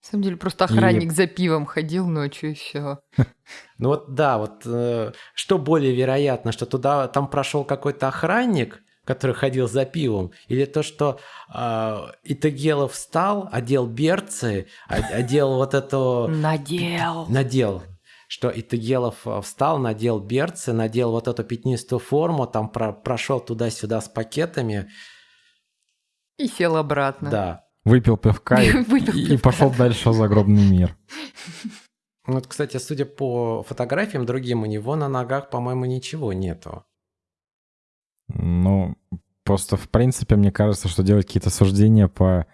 На самом деле просто охранник за пивом ходил ночью и все. Ну вот да, вот э, что более вероятно, что туда там прошел какой-то охранник, который ходил за пивом, или то, что э, Итагелов встал, одел берцы, одел вот эту... Надел. Надел. Что Итагелов э, встал, надел берцы, надел вот эту пятнистую форму, там про- прошел туда-сюда с пакетами. И сел обратно. Да. Выпил пивка и, Выпил и пивка. пошел дальше в загробный мир. Вот, кстати, судя по фотографиям другим, у него на ногах, по-моему, ничего нету. Ну, просто в принципе, мне кажется, что делать какие-то суждения по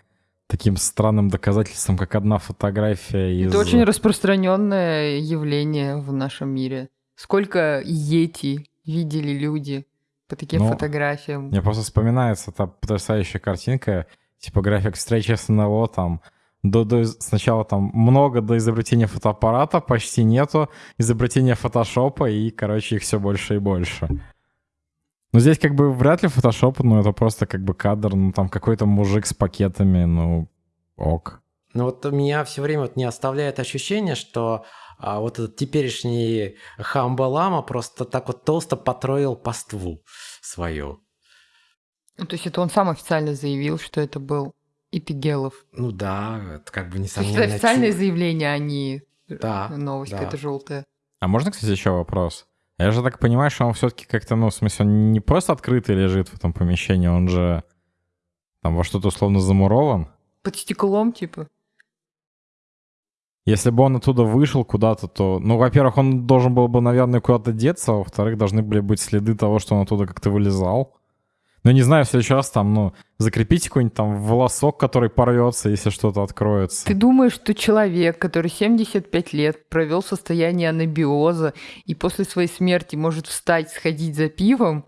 таким странным доказательствам, как одна фотография из... Это очень распространенное явление в нашем мире. Сколько йети видели люди по таким Ну, фотографиям. Мне просто вспоминается та потрясающая картинка, типа график встречи с НЛО, там до, до, сначала там много до изобретения фотоаппарата, почти нету, изобретения фотошопа, и, короче, их все больше и больше. Ну, здесь как бы вряд ли фотошоп, ну, это просто как бы кадр, ну, там какой-то мужик с пакетами, ну, ок. Но вот у меня все время вот не оставляет ощущение, что а, вот этот теперешний Хамба Лама просто так вот толсто потроил паству свою. Ну, то есть это он сам официально заявил, что это был Ипигелов. Ну да, это как бы То есть несомненно. это официальное чу- заявление, а не Да, новость да. какая-то желтая. А можно, кстати, еще вопрос? Я же так понимаю, что он все-таки как-то, ну, в смысле, он не просто открытый лежит в этом помещении, он же там во что-то условно замурован. Под стеклом, типа. Если бы он оттуда вышел куда-то, то, ну, во-первых, он должен был бы, наверное, куда-то деться, а во-вторых, должны были быть следы того, что он оттуда как-то вылезал. Ну, не знаю, в следующий раз там, ну, закрепите какой-нибудь там волосок, который порвется, если что-то откроется. Ты думаешь, что человек, который 75 лет провел в состоянии анабиоза и после своей смерти может встать, сходить за пивом,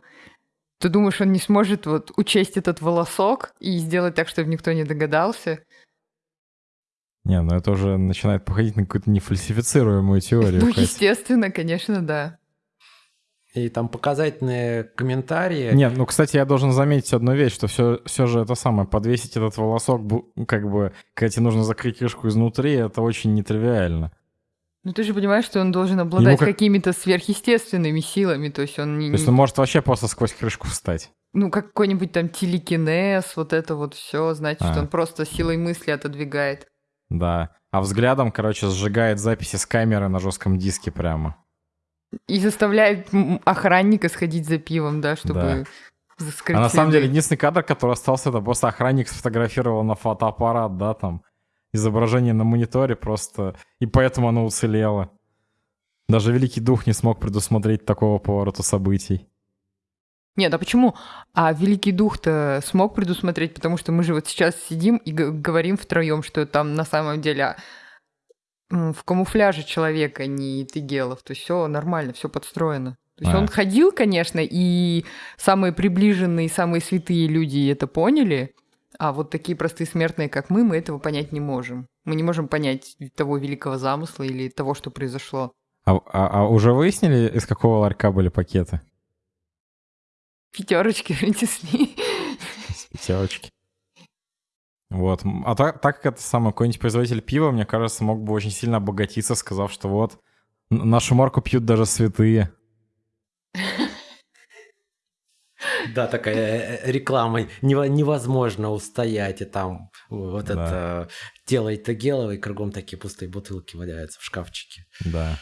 ты думаешь, он не сможет вот учесть этот волосок и сделать так, чтобы никто не догадался? Не, ну это уже начинает походить на какую-то нефальсифицируемую теорию. Ну, естественно, конечно, да. И там показательные комментарии. Нет, ну, кстати, я должен заметить одну вещь, что все, все же это самое, подвесить этот волосок, как бы, когда тебе нужно закрыть крышку изнутри, это очень нетривиально. Ну, ты же понимаешь, что он должен обладать как- какими-то сверхъестественными силами, то есть он не... То есть он может вообще просто сквозь крышку встать. Ну, как какой-нибудь там телекинез, вот это вот все, значит, А. он просто силой мысли отодвигает. Да. А взглядом, короче, сжигает записи с камеры на жестком диске прямо. И заставляет охранника сходить за пивом, да, чтобы скрыть а на самом деле единственный кадр, который остался, это просто охранник сфотографировал на фотоаппарат, да, там. Изображение на мониторе просто... И поэтому оно уцелело. Даже Великий Дух не смог предусмотреть такого поворота событий. Нет, а почему? А Великий Дух-то смог предусмотреть, потому что мы же вот сейчас сидим и говорим втроем, что там на самом деле в камуфляже человека, не Тыгелов. То есть все нормально, все подстроено. То есть А. он ходил, конечно, и самые приближенные, самые святые люди это поняли, а вот такие простые смертные, как мы, мы этого понять не можем. Мы не можем понять того великого замысла или того, что произошло. А, а- а уже выяснили, из какого ларька были пакеты? Пятерочки принесли. Пятерочки. Вот. А так, так как это самый какой-нибудь производитель пива, мне кажется, мог бы очень сильно обогатиться, сказав, что вот, нашу марку пьют даже святые. Да, такая э, реклама. Нево- Невозможно устоять. И там вот Да. это тело Итагелова, и кругом такие пустые бутылки валяются в шкафчике. Да.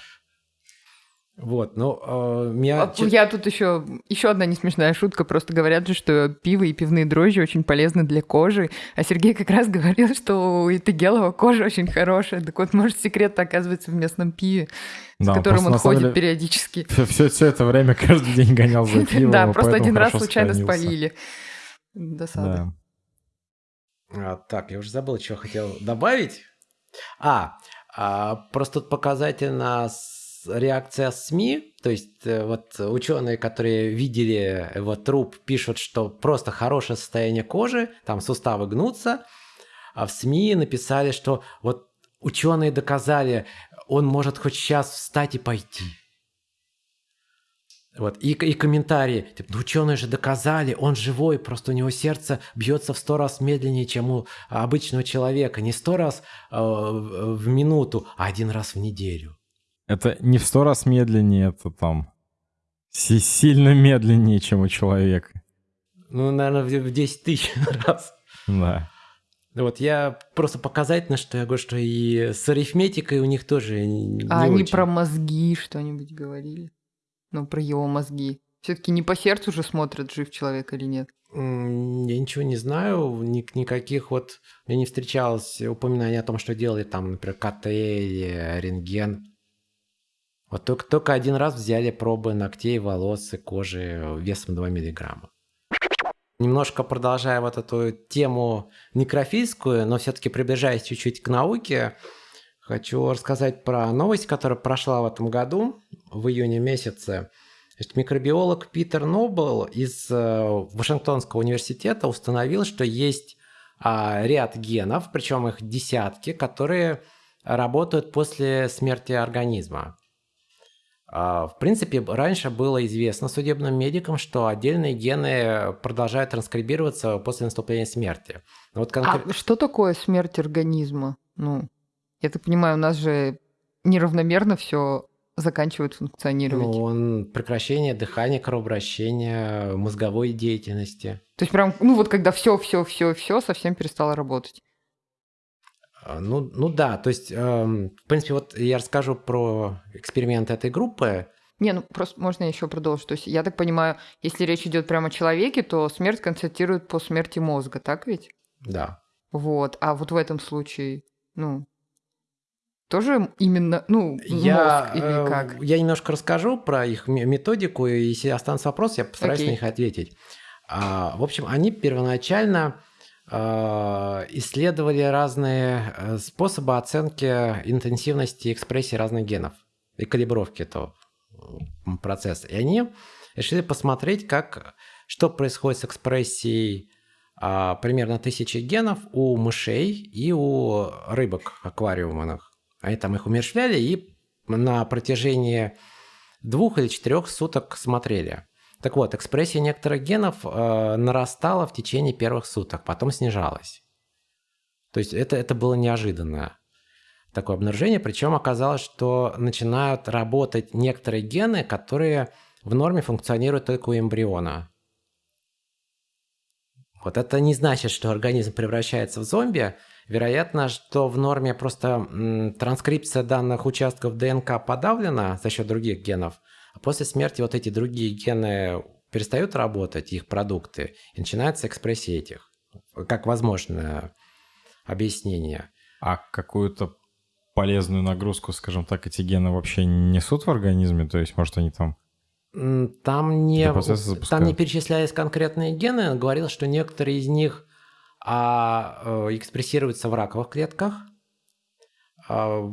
Вот, ну, э, меня... А Я тут еще еще одна несмешная шутка. Просто говорят же, что пиво и пивные дрожжи очень полезны для кожи. А Сергей как раз говорил, что у Итагелова кожа очень хорошая. Так вот, может, секрет оказывается в местном пиве, Да, с которым он ходит деле периодически. Все, все, это время каждый день гонял за пивом. Да, просто поэтому один раз хорошо случайно спалили. Досада. Да. А, так, я уже забыл, что хотел добавить. А, просто тут показательна с- реакция СМИ. То есть э, вот ученые, которые видели его труп, пишут, что просто хорошее состояние кожи, там суставы гнутся. А в СМИ написали, что вот ученые доказали, он может хоть сейчас встать и пойти. Вот. И, и комментарии, типа, ну ученые же доказали, он живой, просто у него сердце бьется в сто раз медленнее, чем у обычного человека. Не сто раз э, в минуту, а один раз в неделю. Это не в сто раз медленнее, это там си- сильно медленнее, чем у человека. Ну, наверное, в в 10 тысяч раз. Да. Вот я просто показательно, что я говорю, что и с арифметикой у них тоже не А они очень. про мозги что-нибудь говорили? Ну, про его мозги. Все-таки не по сердцу же смотрят, жив человек или нет. Я ничего не знаю, ни- никаких вот... Мне не встречалось упоминаний о том, что делали там, например, КТ или рентген. Вот только, только один раз взяли пробы ногтей, волос и кожи весом 2 миллиграмма. Немножко продолжая вот эту тему некрофильскую, но все-таки приближаясь чуть-чуть к науке, хочу рассказать про новость, которая прошла в этом году, в июне месяце. Микробиолог Питер Нобл из э, Вашингтонского университета установил, что есть а, ряд генов, причем их десятки, которые работают после смерти организма. А, В принципе, раньше было известно судебным медикам, что отдельные гены продолжают транскрибироваться после наступления смерти. Вот конкре- А что такое смерть организма? Ну, я так понимаю, у нас же неравномерно все заканчивает функционировать. ну, он прекращение дыхания, кровообращения, мозговой деятельности. То есть прям, ну вот когда все, все, все, все совсем перестало работать. А, Ну, ну да, то есть, эм, в принципе, вот я расскажу про эксперимент этой группы. Не, ну просто можно еще продолжить. То есть я так понимаю, если речь идет прямо о человеке, то смерть констатируют по смерти мозга, так ведь? Да. Вот. А вот в этом случае, ну, тоже именно, ну, Я, мозг или э, как? я немножко расскажу про их ме- методику, и если останутся вопросы, я постараюсь Окей. на них ответить. А, в общем, они первоначально исследовали разные э, способы оценки интенсивности экспрессии разных генов и калибровки этого процесса. И они решили посмотреть, как, что происходит с экспрессией а, примерно тысячи генов у мышей и у рыбок аквариумных. Они там их умерщвляли и на протяжении двух или четырех суток смотрели. Так вот, экспрессия некоторых генов э, нарастала в течение первых суток, потом снижалась. То есть это, это было неожиданное такое обнаружение. Причем оказалось, что начинают работать некоторые гены, которые в норме функционируют только у эмбриона. Вот это не значит, что организм превращается в зомби. Вероятно, что в норме просто транскрипция данных участков ДНК подавлена за счет других генов, после смерти вот эти другие гены перестают работать, их продукты, и начинается экспрессия этих. Как возможное объяснение. А какую-то полезную нагрузку, скажем так, эти гены вообще несут в организме? То есть, может, они там... Там не, там не перечислялись конкретные гены, он говорил, что некоторые из них а, э, экспрессируются в раковых клетках, А,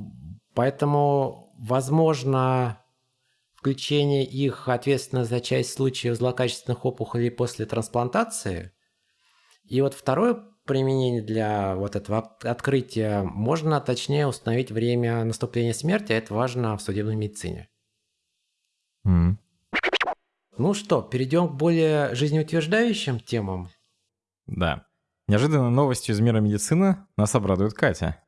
поэтому, возможно, включение их ответственно за часть случаев злокачественных опухолей после трансплантации. И вот второе применение для вот этого от- открытия можно точнее установить время наступления смерти, а это важно в судебной медицине. М. Ну что, перейдем к более жизнеутверждающим темам. Да. Неожиданной новостью из мира медицины нас обрадует Катя.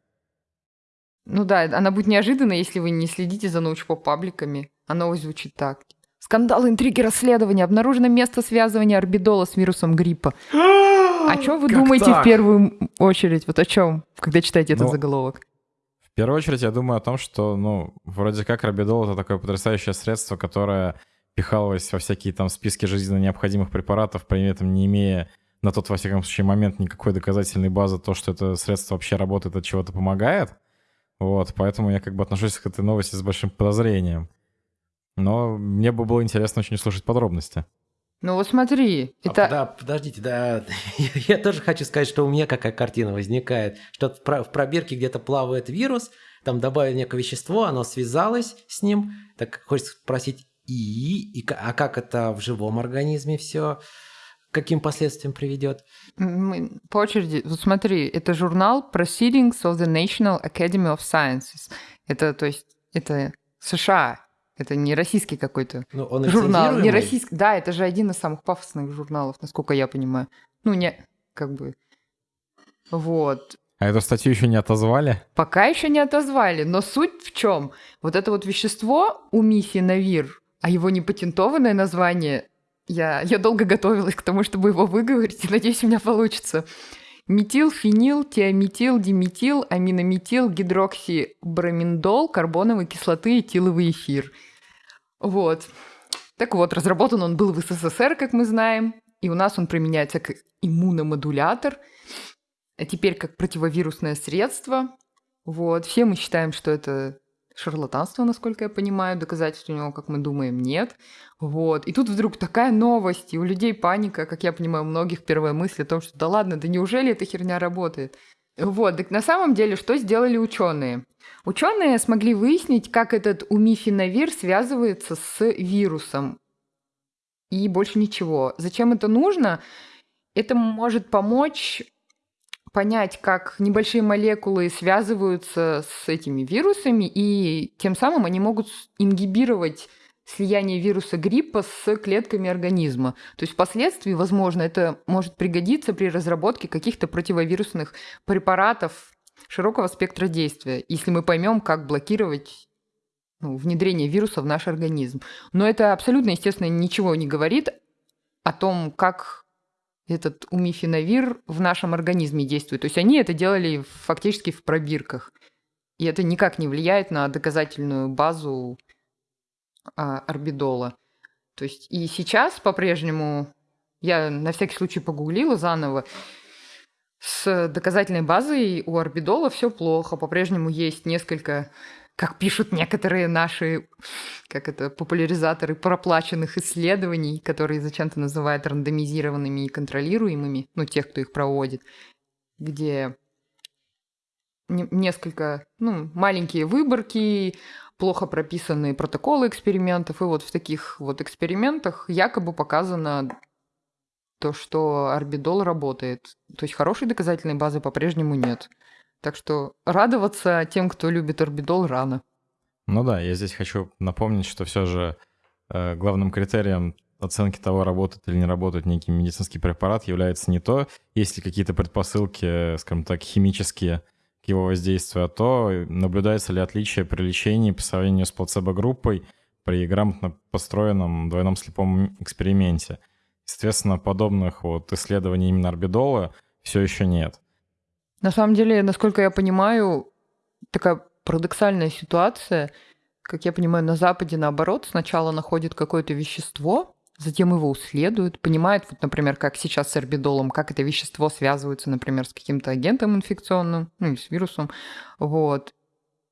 Ну да, она будет неожиданна, если вы не следите за научпоп-пабликами. А новость звучит так. Скандал, интриги, расследования. Обнаружено место связывания орбидола с вирусом гриппа. О чем вы Как думаете так? в первую очередь? Вот о чем, когда читаете этот Ну, заголовок? В первую очередь, я думаю о том, что, ну, вроде как робидол — это такое потрясающее средство, которое пихалось во всякие там списки жизненно необходимых препаратов, при этом не имея на тот, во всяком случае, момент никакой доказательной базы, то, что это средство вообще работает, от чего-то помогает. Вот, поэтому я как бы отношусь к этой новости с большим подозрением. Но мне бы было интересно очень услышать подробности. Ну вот смотри, А, это... да, подождите, да, я тоже хочу сказать, что у меня какая картина возникает, что в про- в пробирке где-то плавает вирус, там добавили некое вещество, оно связалось с ним, так хочется спросить, и, и а как это в живом организме все, каким последствиям приведет? Мы по очереди. Вот смотри, это журнал Proceedings of the National Academy of Sciences. Это, то есть, это США. Это не российский какой-то Ну, он журнал. Не российский. Да, это же один из самых пафосных журналов, насколько я понимаю. Ну, не, как бы. Вот. А эту статью еще не отозвали? Пока еще не отозвали, но суть в чем? Вот это вот вещество у Навир, а его непатентованное название, я, я долго готовилась к тому, чтобы его выговорить, и надеюсь, у меня получится. Метил, фенил, тиаметил, диметил, аминометил, гидроксиброминдол, карбоновой кислоты, этиловый эфир. Вот. Так вот, разработан он был в СССР, как мы знаем, и у нас он применяется как иммуномодулятор, а теперь как противовирусное средство. Вот. Все мы считаем, что это шарлатанство, насколько я понимаю. Доказательств у него, как мы думаем, нет. Вот. И тут вдруг такая новость, и у людей паника, как я понимаю, у многих первая мысль о том, что да ладно, да неужели эта херня работает? Вот, так на самом деле, что сделали ученые? Ученые смогли выяснить, как этот умифенавир связывается с вирусом. И больше ничего. Зачем это нужно? Это может помочь понять, как небольшие молекулы связываются с этими вирусами, и тем самым они могут ингибировать слияние вируса гриппа с клетками организма. То есть впоследствии, возможно, это может пригодиться при разработке каких-то противовирусных препаратов широкого спектра действия, если мы поймем, как блокировать ну, внедрение вируса в наш организм. Но это абсолютно, естественно, ничего не говорит о том, как этот умифенавир в нашем организме действует. То есть они это делали фактически в пробирках. И это никак не влияет на доказательную базу а, орбидола. То есть и сейчас по-прежнему, я на всякий случай погуглила заново, с доказательной базой у орбидола все плохо. По-прежнему есть несколько, как пишут некоторые наши, как это, популяризаторы проплаченных исследований, которые зачем-то называют рандомизированными и контролируемыми, ну, тех, кто их проводит, где не- несколько, ну, маленькие выборки, плохо прописанные протоколы экспериментов, и вот в таких вот экспериментах якобы показано то, что орбидол работает. То есть хорошей доказательной базы по-прежнему нет. Так что радоваться тем, кто любит орбидол, рано. Ну да, я здесь хочу напомнить, что все же э, главным критерием оценки того, работает или не работает некий медицинский препарат, является не то, есть ли какие-то предпосылки, скажем так, химические к его воздействию, а то, наблюдается ли отличие при лечении по сравнению с плацебо-группой при грамотно построенном двойном слепом эксперименте. Соответственно, подобных вот исследований именно орбидола все еще нет. На самом деле, насколько я понимаю, такая парадоксальная ситуация. Как я понимаю, на Западе наоборот, сначала находят какое-то вещество, затем его исследуют, понимают, вот, например, как сейчас с орбидолом, как это вещество связывается, например, с каким-то агентом инфекционным, ну, или с вирусом, вот.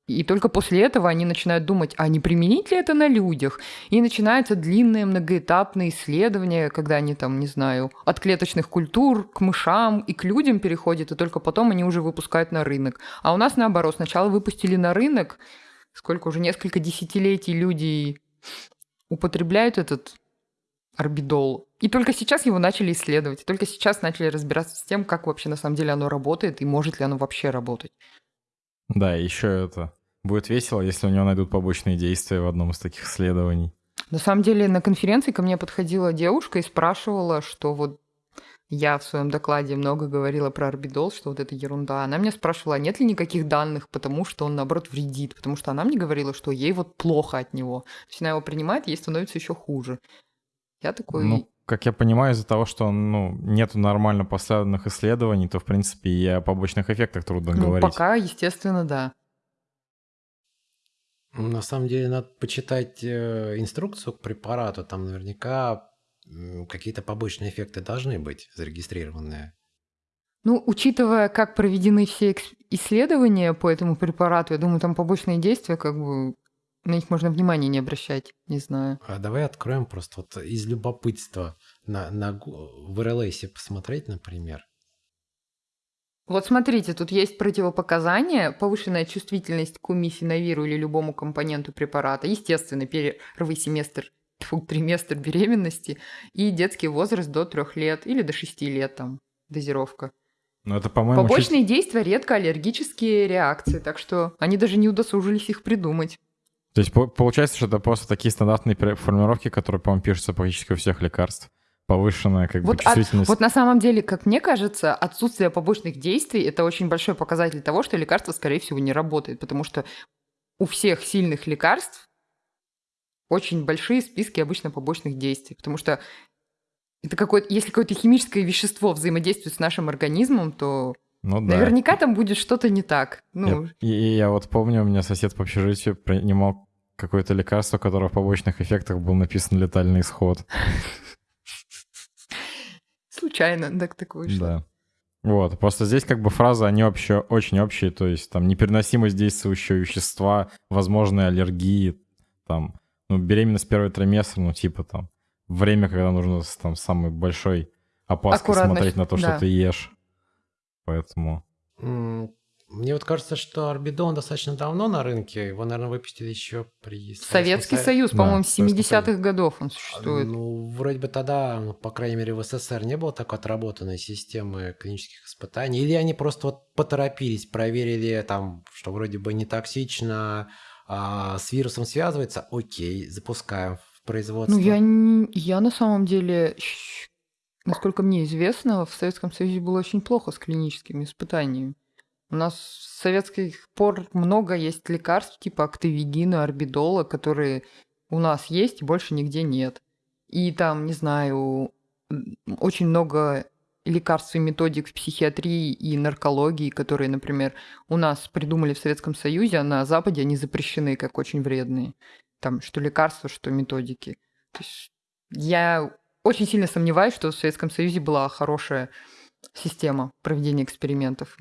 И только после этого они начинают думать, а не применить ли это на людях? И начинается длинное многоэтапное исследование, когда они там, не знаю, от клеточных культур к мышам и к людям переходят, и только потом они уже выпускают на рынок. А у нас наоборот, сначала выпустили на рынок, сколько уже несколько десятилетий люди употребляют этот орбидол. И только сейчас его начали исследовать. И только сейчас начали разбираться с тем, как вообще на самом деле оно работает и может ли оно вообще работать. Да, еще это будет весело, если у него найдут побочные действия в одном из таких исследований. На самом деле на конференции ко мне подходила девушка и спрашивала, что вот я в своем докладе много говорила про орбидол, что вот это ерунда. Она меня спрашивала, а нет ли никаких данных, потому что он, наоборот, вредит. Потому что она мне говорила, что ей вот плохо от него. То есть она его принимает, ей становится еще хуже. Я такой... Ну, как я понимаю, из-за того, что ну, нет нормально поставленных исследований, то, в принципе, и о побочных эффектах трудно ну, говорить. пока, естественно, да. На самом деле надо почитать э, инструкцию к препарату, там наверняка какие-то побочные эффекты должны быть зарегистрированные. Ну, учитывая, как проведены все исследования по этому препарату, я думаю, там побочные действия, как бы на них можно внимания не обращать, не знаю. А давай откроем просто вот из любопытства. на, на, в RLS посмотреть, например. Вот смотрите, тут есть противопоказания, повышенная чувствительность к умифенавиру или любому компоненту препарата, естественно, первый семестр, тьфу, триместр беременности и детский возраст до трех лет или до шести лет там дозировка. Но это, по-моему, Побочные чуть... действия редко аллергические реакции, так что они даже не удосужились их придумать. То есть получается, что это просто такие стандартные формулировки, которые, по-моему, пишутся практически у всех лекарств повышенная как вот бы чувствительность. От, вот на самом деле, как мне кажется, отсутствие побочных действий это очень большой показатель того, что лекарство, скорее всего, не работает, потому что у всех сильных лекарств очень большие списки обычно побочных действий, потому что это какое-то, если какое-то химическое вещество взаимодействует с нашим организмом, то ну, да. наверняка там будет что-то не так. Ну... Я, и, я вот помню, у меня сосед по общежитию принимал какое-то лекарство, которое в побочных эффектах был написан летальный исход. Случайно так так вышло. Да. Вот, просто здесь как бы фразы, они вообще очень общие, то есть там непереносимость действующего вещества, возможные аллергии, там, ну, беременность первый триместр, ну, типа там, время, когда нужно там самый большой опаской смотреть на то, что да. ты ешь. Поэтому... Мне вот кажется, что Арбидон достаточно давно на рынке. Его, наверное, выпустили еще при Советский Союз, да, по-моему, с 70-х годов он существует. Ну, вроде бы тогда, ну, по крайней мере, в СССР не было такой отработанной системы клинических испытаний. Или они просто вот поторопились, проверили там, что вроде бы не токсично, а с вирусом связывается, окей, запускаем в производство. Ну, я, я на самом деле, насколько мне известно, в Советском Союзе было очень плохо с клиническими испытаниями. У нас с советских пор много есть лекарств типа активигина, орбидола, которые у нас есть и больше нигде нет. И там, не знаю, очень много лекарств и методик в психиатрии и наркологии, которые, например, у нас придумали в Советском Союзе, а на Западе они запрещены как очень вредные. Там что лекарства, что методики. То есть я очень сильно сомневаюсь, что в Советском Союзе была хорошая система проведения экспериментов.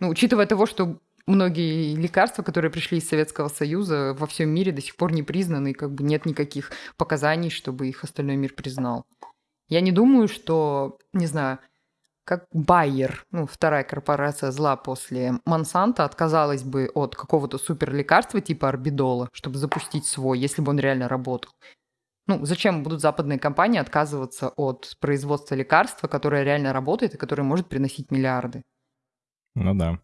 Ну, учитывая того, что многие лекарства, которые пришли из Советского Союза, во всем мире до сих пор не признаны, и как бы нет никаких показаний, чтобы их остальной мир признал. Я не думаю, что, не знаю, как Байер, ну, вторая корпорация зла после Монсанта, отказалась бы от какого-то суперлекарства типа Орбидола, чтобы запустить свой, если бы он реально работал. Ну, зачем будут западные компании отказываться от производства лекарства, которое реально работает и которое может приносить миллиарды? Ну да.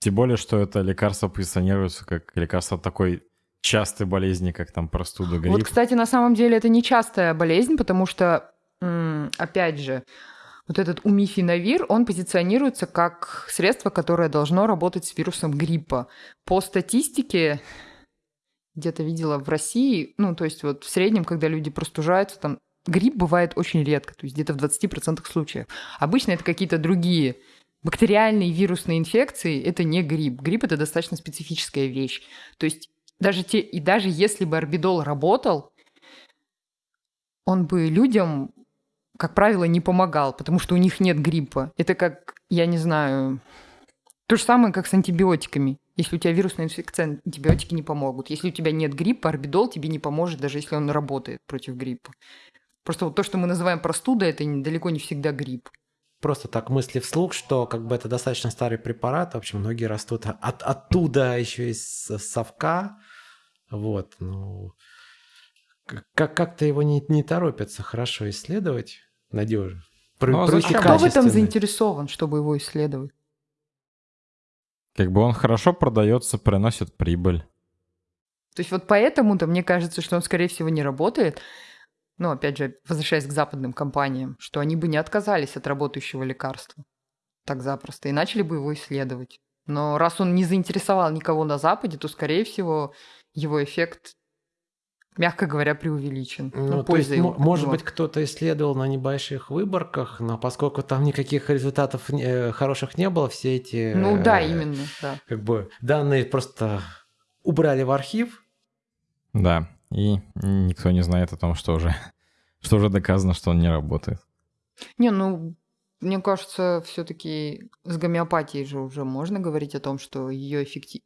Тем более, что это лекарство позиционируется как лекарство такой частой болезни, как там простуда, грипп. Вот, кстати, на самом деле это не частая болезнь, потому что, опять же, вот этот умифинавир, он позиционируется как средство, которое должно работать с вирусом гриппа. По статистике, где-то видела в России, ну, то есть вот в среднем, когда люди простужаются, там грипп бывает очень редко, то есть где-то в 20% случаев. Обычно это какие-то другие Бактериальные вирусные инфекции – это не грипп. Грипп – это достаточно специфическая вещь. То есть даже, те, и даже если бы орбидол работал, он бы людям, как правило, не помогал, потому что у них нет гриппа. Это как, я не знаю, то же самое, как с антибиотиками. Если у тебя вирусная инфекция, антибиотики не помогут. Если у тебя нет гриппа, орбидол тебе не поможет, даже если он работает против гриппа. Просто вот то, что мы называем простудой, это далеко не всегда грипп просто так мысли вслух, что как бы это достаточно старый препарат, в общем, многие растут от, оттуда еще из совка, вот, ну, как- как-то его не, не торопятся хорошо исследовать, надежно. Про, ну, а кто в этом заинтересован, чтобы его исследовать? Как бы он хорошо продается, приносит прибыль. То есть вот поэтому-то мне кажется, что он, скорее всего, не работает, ну, опять же, возвращаясь к западным компаниям, что они бы не отказались от работающего лекарства так запросто и начали бы его исследовать. Но раз он не заинтересовал никого на Западе, то, скорее всего, его эффект, мягко говоря, преувеличен. Ну, ну то есть, его, может быть, кто-то исследовал на небольших выборках, но поскольку там никаких результатов э, хороших не было, все эти... Ну да, э, именно, да. Как бы данные просто убрали в архив. Да, и никто не знает о том, что уже, что уже доказано, что он не работает. Не, ну, мне кажется, все-таки с гомеопатией же уже можно говорить о том, что ее эффектив...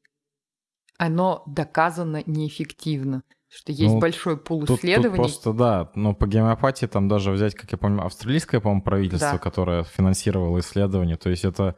Оно доказано неэффективно. Что есть Ну, большой пул Тут, тут исследований. просто, да, но по гомеопатии там даже взять, как я помню, австралийское, по-моему, правительство, Да. которое финансировало исследования. То есть это,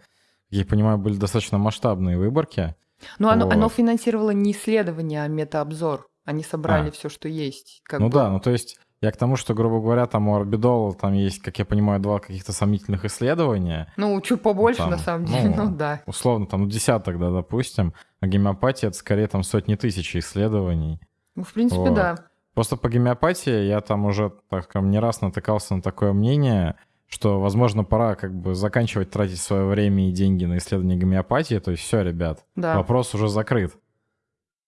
я понимаю, были достаточно масштабные выборки. Но оно, оно Вот. финансировало не исследование, а метаобзор. Они собрали А. все, что есть. как ну бы. да, ну то есть я к тому, что, грубо говоря, там у Орбидола там есть, как я понимаю, два каких-то сомнительных исследования. Ну, чуть побольше, Там, на самом деле, ну, ну да. Условно, там, ну, десяток, да, допустим. А гомеопатия — это скорее там сотни тысяч исследований. Ну, в принципе, Вот. да. Просто по гомеопатии я там уже, так скажем, не раз натыкался на такое мнение, что, возможно, пора как бы заканчивать тратить свое время и деньги на исследование гомеопатии. То есть все, ребят, Да. вопрос уже закрыт.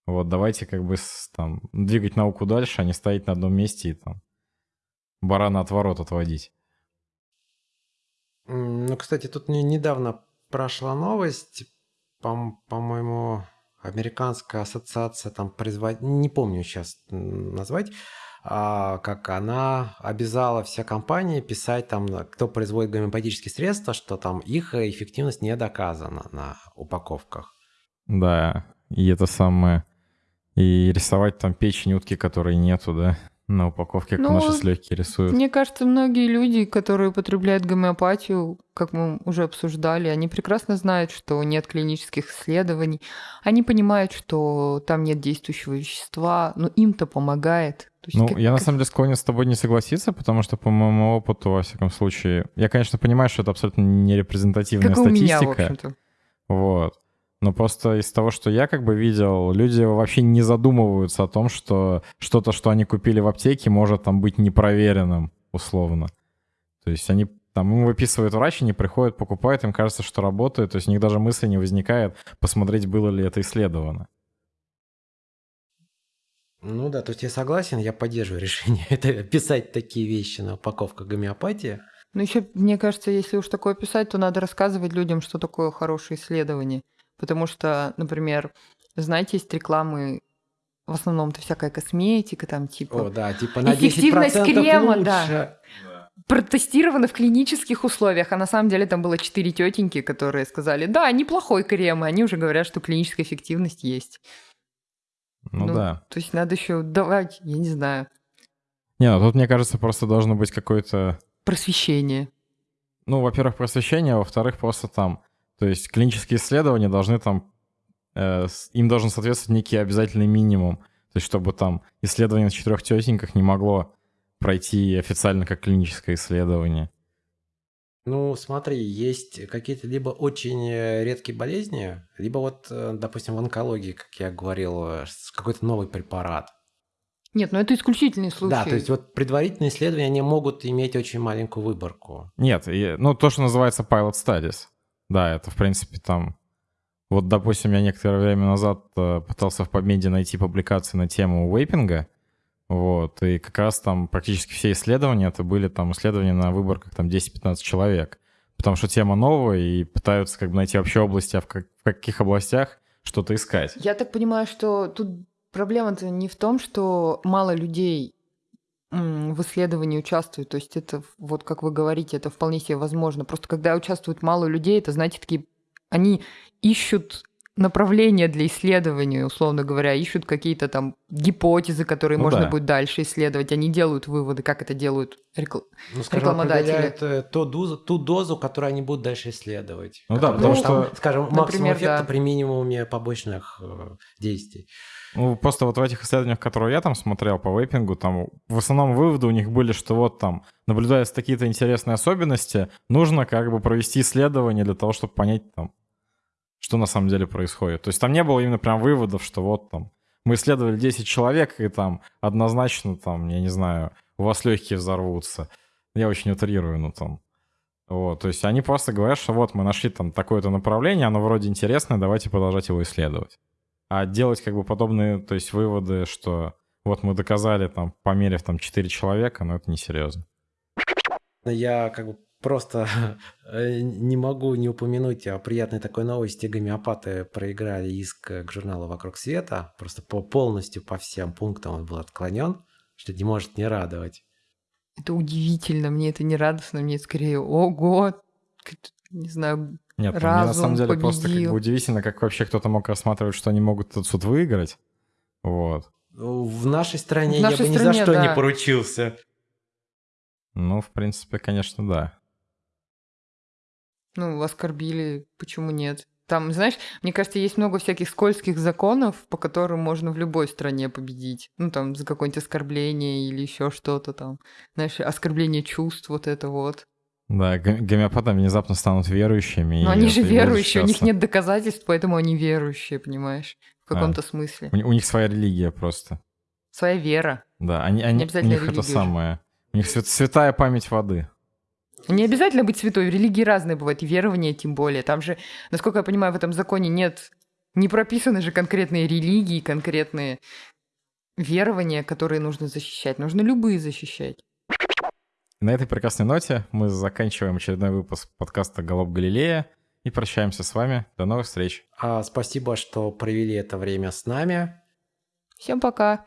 Вот давайте как бы там двигать науку дальше, а не стоять на одном месте и там барана от ворот отводить. Ну, кстати, тут не- недавно прошла новость, по- по-моему, американская ассоциация там производ... не помню сейчас назвать, а, как она обязала все компании писать там, кто производит гомеопатические средства, что там их эффективность не доказана на упаковках. Да, и это самое... И рисовать там печень утки, которой нету, да, на упаковке, как Ну, наши с легкие рисуют. Мне кажется, многие люди, которые употребляют гомеопатию, как мы уже обсуждали, они прекрасно знают, что нет клинических исследований. Они понимают, что там нет действующего вещества, но им-то помогает. Есть Ну, как- я на как- самом деле склонен с тобой не согласиться, потому что по моему опыту, во всяком случае, я, конечно, понимаю, что это абсолютно не репрезентативная как и у меня, в статистика. общем-то. Вот. Но просто из того, что я как бы видел, люди вообще не задумываются о том, что что-то, что они купили в аптеке, может там быть непроверенным, условно. То есть они там им выписывают врач, они приходят, покупают, им кажется, что работает, то есть у них даже мысли не возникает посмотреть, было ли это исследовано. Ну да, то есть я согласен, я поддерживаю решение это писать такие вещи на упаковках гомеопатии. Ну, еще, мне кажется, если уж такое писать, то надо рассказывать людям, что такое хорошее исследование. Потому что, например, знаете, есть рекламы, в основном-то всякая косметика, там типа О, да, типа на 10% Эффективность крема, лучше. да. протестировано в клинических условиях, а на самом деле там было четыре тетеньки, которые сказали, да, неплохой крем, и они уже говорят, что клиническая эффективность есть. Ну, Ну, да. То есть надо еще давать, я не знаю, Не, ну тут, мне кажется, просто должно быть какое-то просвещение. Ну, во-первых, просвещение, а во-вторых, просто там, то есть клинические исследования должны там, э, им должен соответствовать некий обязательный минимум, то есть чтобы там исследование на четырех тетеньках не могло пройти официально как клиническое исследование. Ну, смотри, есть какие-то либо очень э, редкие болезни, либо вот, э, допустим, в онкологии, как я говорил, э, какой-то новый препарат. Нет, ну это исключительный случай. Да, то есть вот предварительные исследования, они могут иметь очень маленькую выборку. Нет, ну то, что называется pilot studies. Да, это в принципе там... Вот, допустим, я некоторое время назад э, пытался в PubMed найти публикации на тему вейпинга, вот, и как раз там практически все исследования, это были там исследования на выборках там 10-15 человек, потому что тема новая, и пытаются как бы найти вообще области, а в, как- в каких областях что-то искать. Я так понимаю, что тут проблема-то не в том, что мало людей в исследовании участвуют. То есть это, вот как вы говорите, это вполне себе возможно. Просто когда участвует мало людей, это, знаете, такие... Они ищут направления для исследования, условно говоря, ищут какие-то там гипотезы, которые Ну можно да. будет дальше исследовать. Они делают выводы, как это делают рекл- Ну, скажем, Рекламодатели. определяют э, ту дозу, ту дозу, которую они будут дальше исследовать. Ну да, потому там, что- Скажем, Например, максимум эффекта да. при минимуме побочных э, действий. Ну, просто вот в этих исследованиях, которые я там смотрел по вейпингу, там в основном выводы у них были, что вот там, наблюдаясь такие-то интересные особенности, нужно как бы провести исследование для того, чтобы понять там, что на самом деле происходит. То есть там не было именно прям выводов, что вот там мы исследовали 10 человек, и там однозначно там, я не знаю, у вас легкие взорвутся. Я очень утрирую, ну там. Вот, то есть они просто говорят, что вот мы нашли там такое-то направление, оно вроде интересное, давайте продолжать его исследовать. А делать как бы подобные, то есть выводы, что вот мы доказали там, померив там 4 человека, но это несерьезно. Я как бы просто э, не могу не упомянуть о приятной такой новости. Гомеопаты проиграли иск к журналу «Вокруг света». Просто по, полностью по всем пунктам он был отклонен, что не может не радовать. Это удивительно, мне это не радостно, мне скорее, ого, не знаю, Нет, ну, мне на самом Разум деле просто как бы победил. удивительно, как вообще кто-то мог рассматривать, что они могут этот суд выиграть. Вот. В нашей стране В я нашей бы ни за стране, что не да. поручился. Ну, в принципе, конечно, да. Ну, оскорбили, почему нет? Там, знаешь, мне кажется, есть много всяких скользких законов, по которым можно в любой стране победить. Ну, там, за какое-нибудь оскорбление или еще что-то там. Знаешь, оскорбление чувств, вот это вот. Да, го- гомеопаты внезапно станут верующими. Но они же верующие, у них нет доказательств, поэтому они верующие, понимаешь? В А. каком-то смысле. У, у них своя религия просто. Своя вера. Да, они, они, у обязательно них это самое. У них свят- святая память воды. Не обязательно быть святой, религии разные бывают, и верования тем более. Там же, насколько я понимаю, в этом законе нет, не прописаны же конкретные религии, конкретные верования, которые нужно защищать. Нужно любые защищать. И на этой прекрасной ноте мы заканчиваем очередной выпуск подкаста «Голуб Галилея» и прощаемся с вами. До новых встреч. А, спасибо, что провели это время с нами. Всем пока!